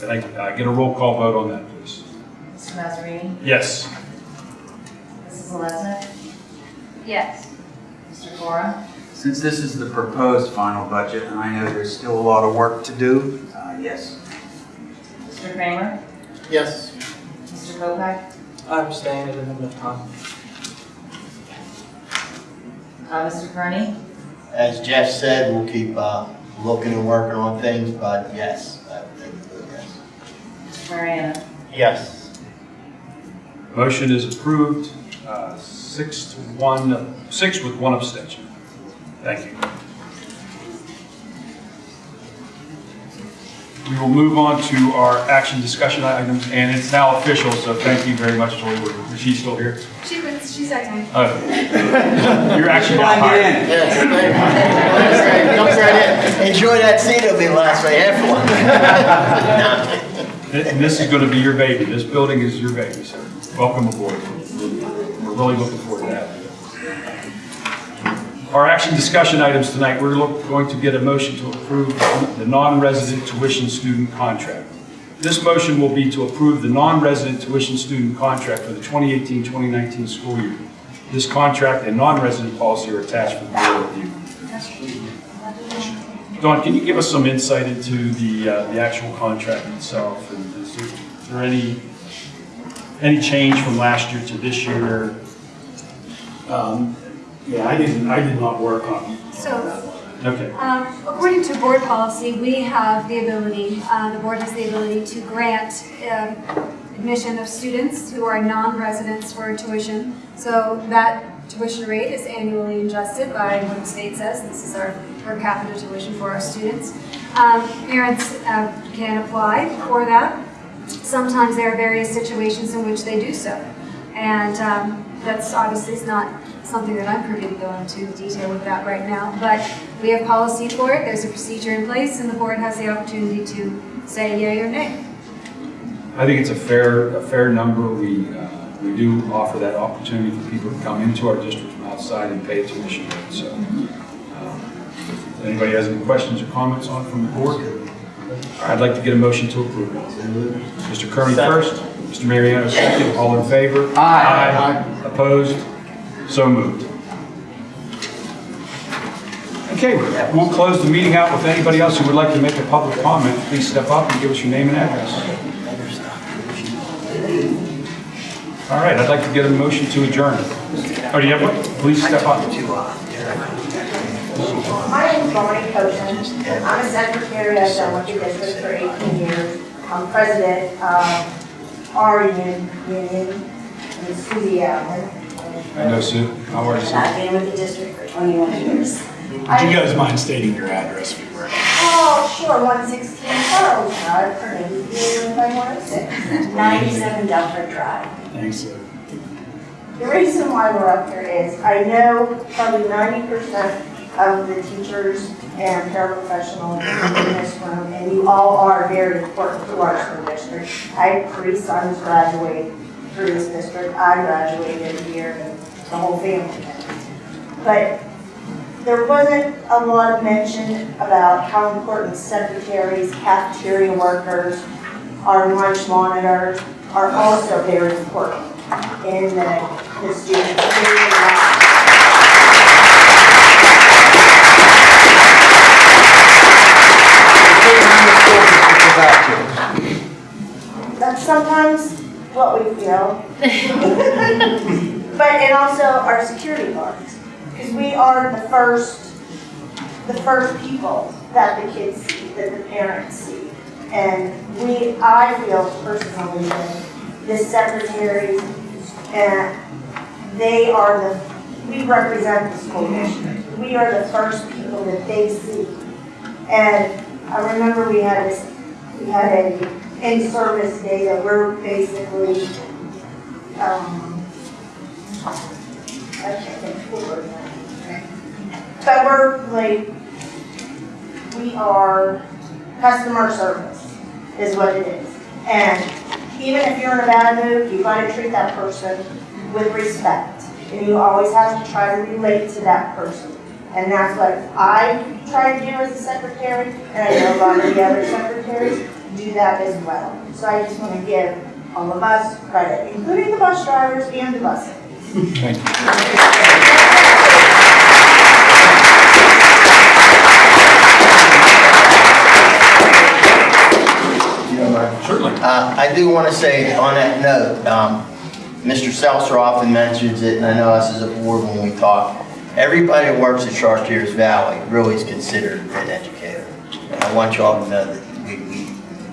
Can I uh, get a roll call vote on that, please? Mr. Mazzini? Yes. Mrs. Lesnick? Yes. Mr. Cora? Since this is the proposed final budget, and I know there's still a lot of work to do, uh, yes. Mr. Kramer? Yes. Mr. Kopek? I'm staying, I didn't have enough time. Uh, Mr. Kearney? As Jeff said, we'll keep, uh, looking and working on things, but yes, I think, yes. Mr. Mariano? Yes. Motion is approved, uh, six to one, six with one abstention. Thank you. We will move on to our action discussion items, and it's now official, so thank you very much, Tori Woodward. Is she still here? She was, she's at time. Oh. You're actually not hired. Yes, Comes right in. Enjoy that seat, it'll be the last right after And this is going to be your baby. This building is your baby, so welcome aboard. We're really looking forward to that. Our action discussion items tonight, we're look- going to get a motion to approve the non-resident tuition student contract. This motion will be to approve the non-resident tuition student contract for the 2018-2019 school year. This contract and non-resident policy are attached for the board review. Don, can you give us some insight into the, uh, the actual contract itself? And is there- is there any, any change from last year to this year? Um, Yeah, I didn't, I did not work on So, Okay. um, according to board policy, we have the ability, uh, the board has the ability to grant um, admission of students who are non-residents for tuition. So that tuition rate is annually adjusted by what the state says. This is our per capita tuition for our students. Um, Parents uh, can apply for that. Sometimes there are various situations in which they do so. And um, that's obviously not something that I'm privy to go into detail with that right now. But we have policy for it, there's a procedure in place, and the board has the opportunity to say yea or nay. I think it's a fair, a fair number. We, uh, we do offer that opportunity for people to come into our district from outside and pay tuition. So, um, if anybody has any questions or comments on it from the board? I'd like to get a motion to approve. It. Mr. Kearney first, Mr. Mariano second, all in favor? Aye. Aye. Opposed? So moved. Okay, we'll close the meeting out with anybody else who would like to make a public comment. Please step up and give us your name and address. All right, I'd like to get a motion to adjourn. Oh, do you have one? Please step up. My name is Bonnie Koshin. I'm a secretary. I've done with district for 18 years. I'm president of our union, union, Allen. I know Sue. How are you, Sue? I've been with the district for 21 years. Would you guys mind stating your address for the record? Oh, sure, 116 Charles Drive, Carnegie View, 106, 97 Delford Drive. Thanks, Sue. The reason why we're up here is I know probably 90% of the teachers and paraprofessionals in this room, and you all are very important to our school district. I have three sons graduate through this district. I graduated here, and the whole family did. But there wasn't a lot of mention about how important secretaries, cafeteria workers, our lunch monitors are also very important in the, the student daily life. That's sometimes what we feel. But, and also our security guards, because we are the first, the first people that the kids see, that the parents see. And we, I feel personally that the secretaries, and they are the, we represent the school district. We are the first people that they see. And I remember we had this, we had a in-service data. we're basically, um. But we're like, we are customer service is what it is. And even if you're in a bad mood, you gotta treat that person with respect. And you always have to try to relate to that person. And that's what I try to do as a secretary, and I know a lot of the other secretaries do that as well. So I just wanna give all of us credit, including the bus drivers and the buses. Thank you. Certainly. Uh, I do want to say on that note, um, Mr. Seltzer often mentions it, and I know us as a board when we talk, everybody that works at Chartiers Valley really is considered an educator. And I want you all to know that we, we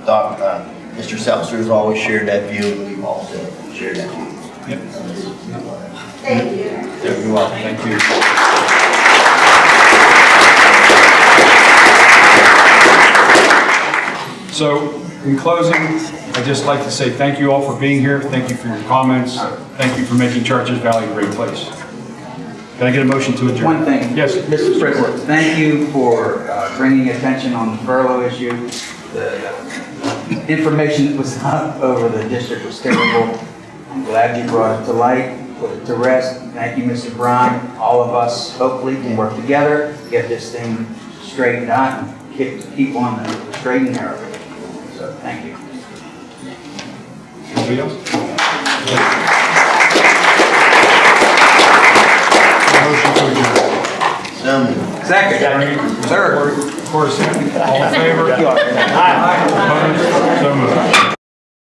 thought uh, Mr. Seltzer has always shared that view, and we've also shared that view. Yep. Thank you. You're. Thank you. So, in closing, I'd just like to say thank you all for being here. Thank you for your comments. Thank you for making Chartiers Valley a great place. Can I get a motion to adjourn? One thing. Yes. Mr. President, thank you for uh, bringing attention on the furlough issue. The, information that was up over the district was terrible. I'm glad you brought it to light, put it to rest. Thank you, Mr. Brown. All of us hopefully can work together, get this thing straightened out and keep, keep on the straight and narrow. So, thank you. Anybody else? Motion to adjourn. Second. Third. Of course, all in favor? Opposed? So moved.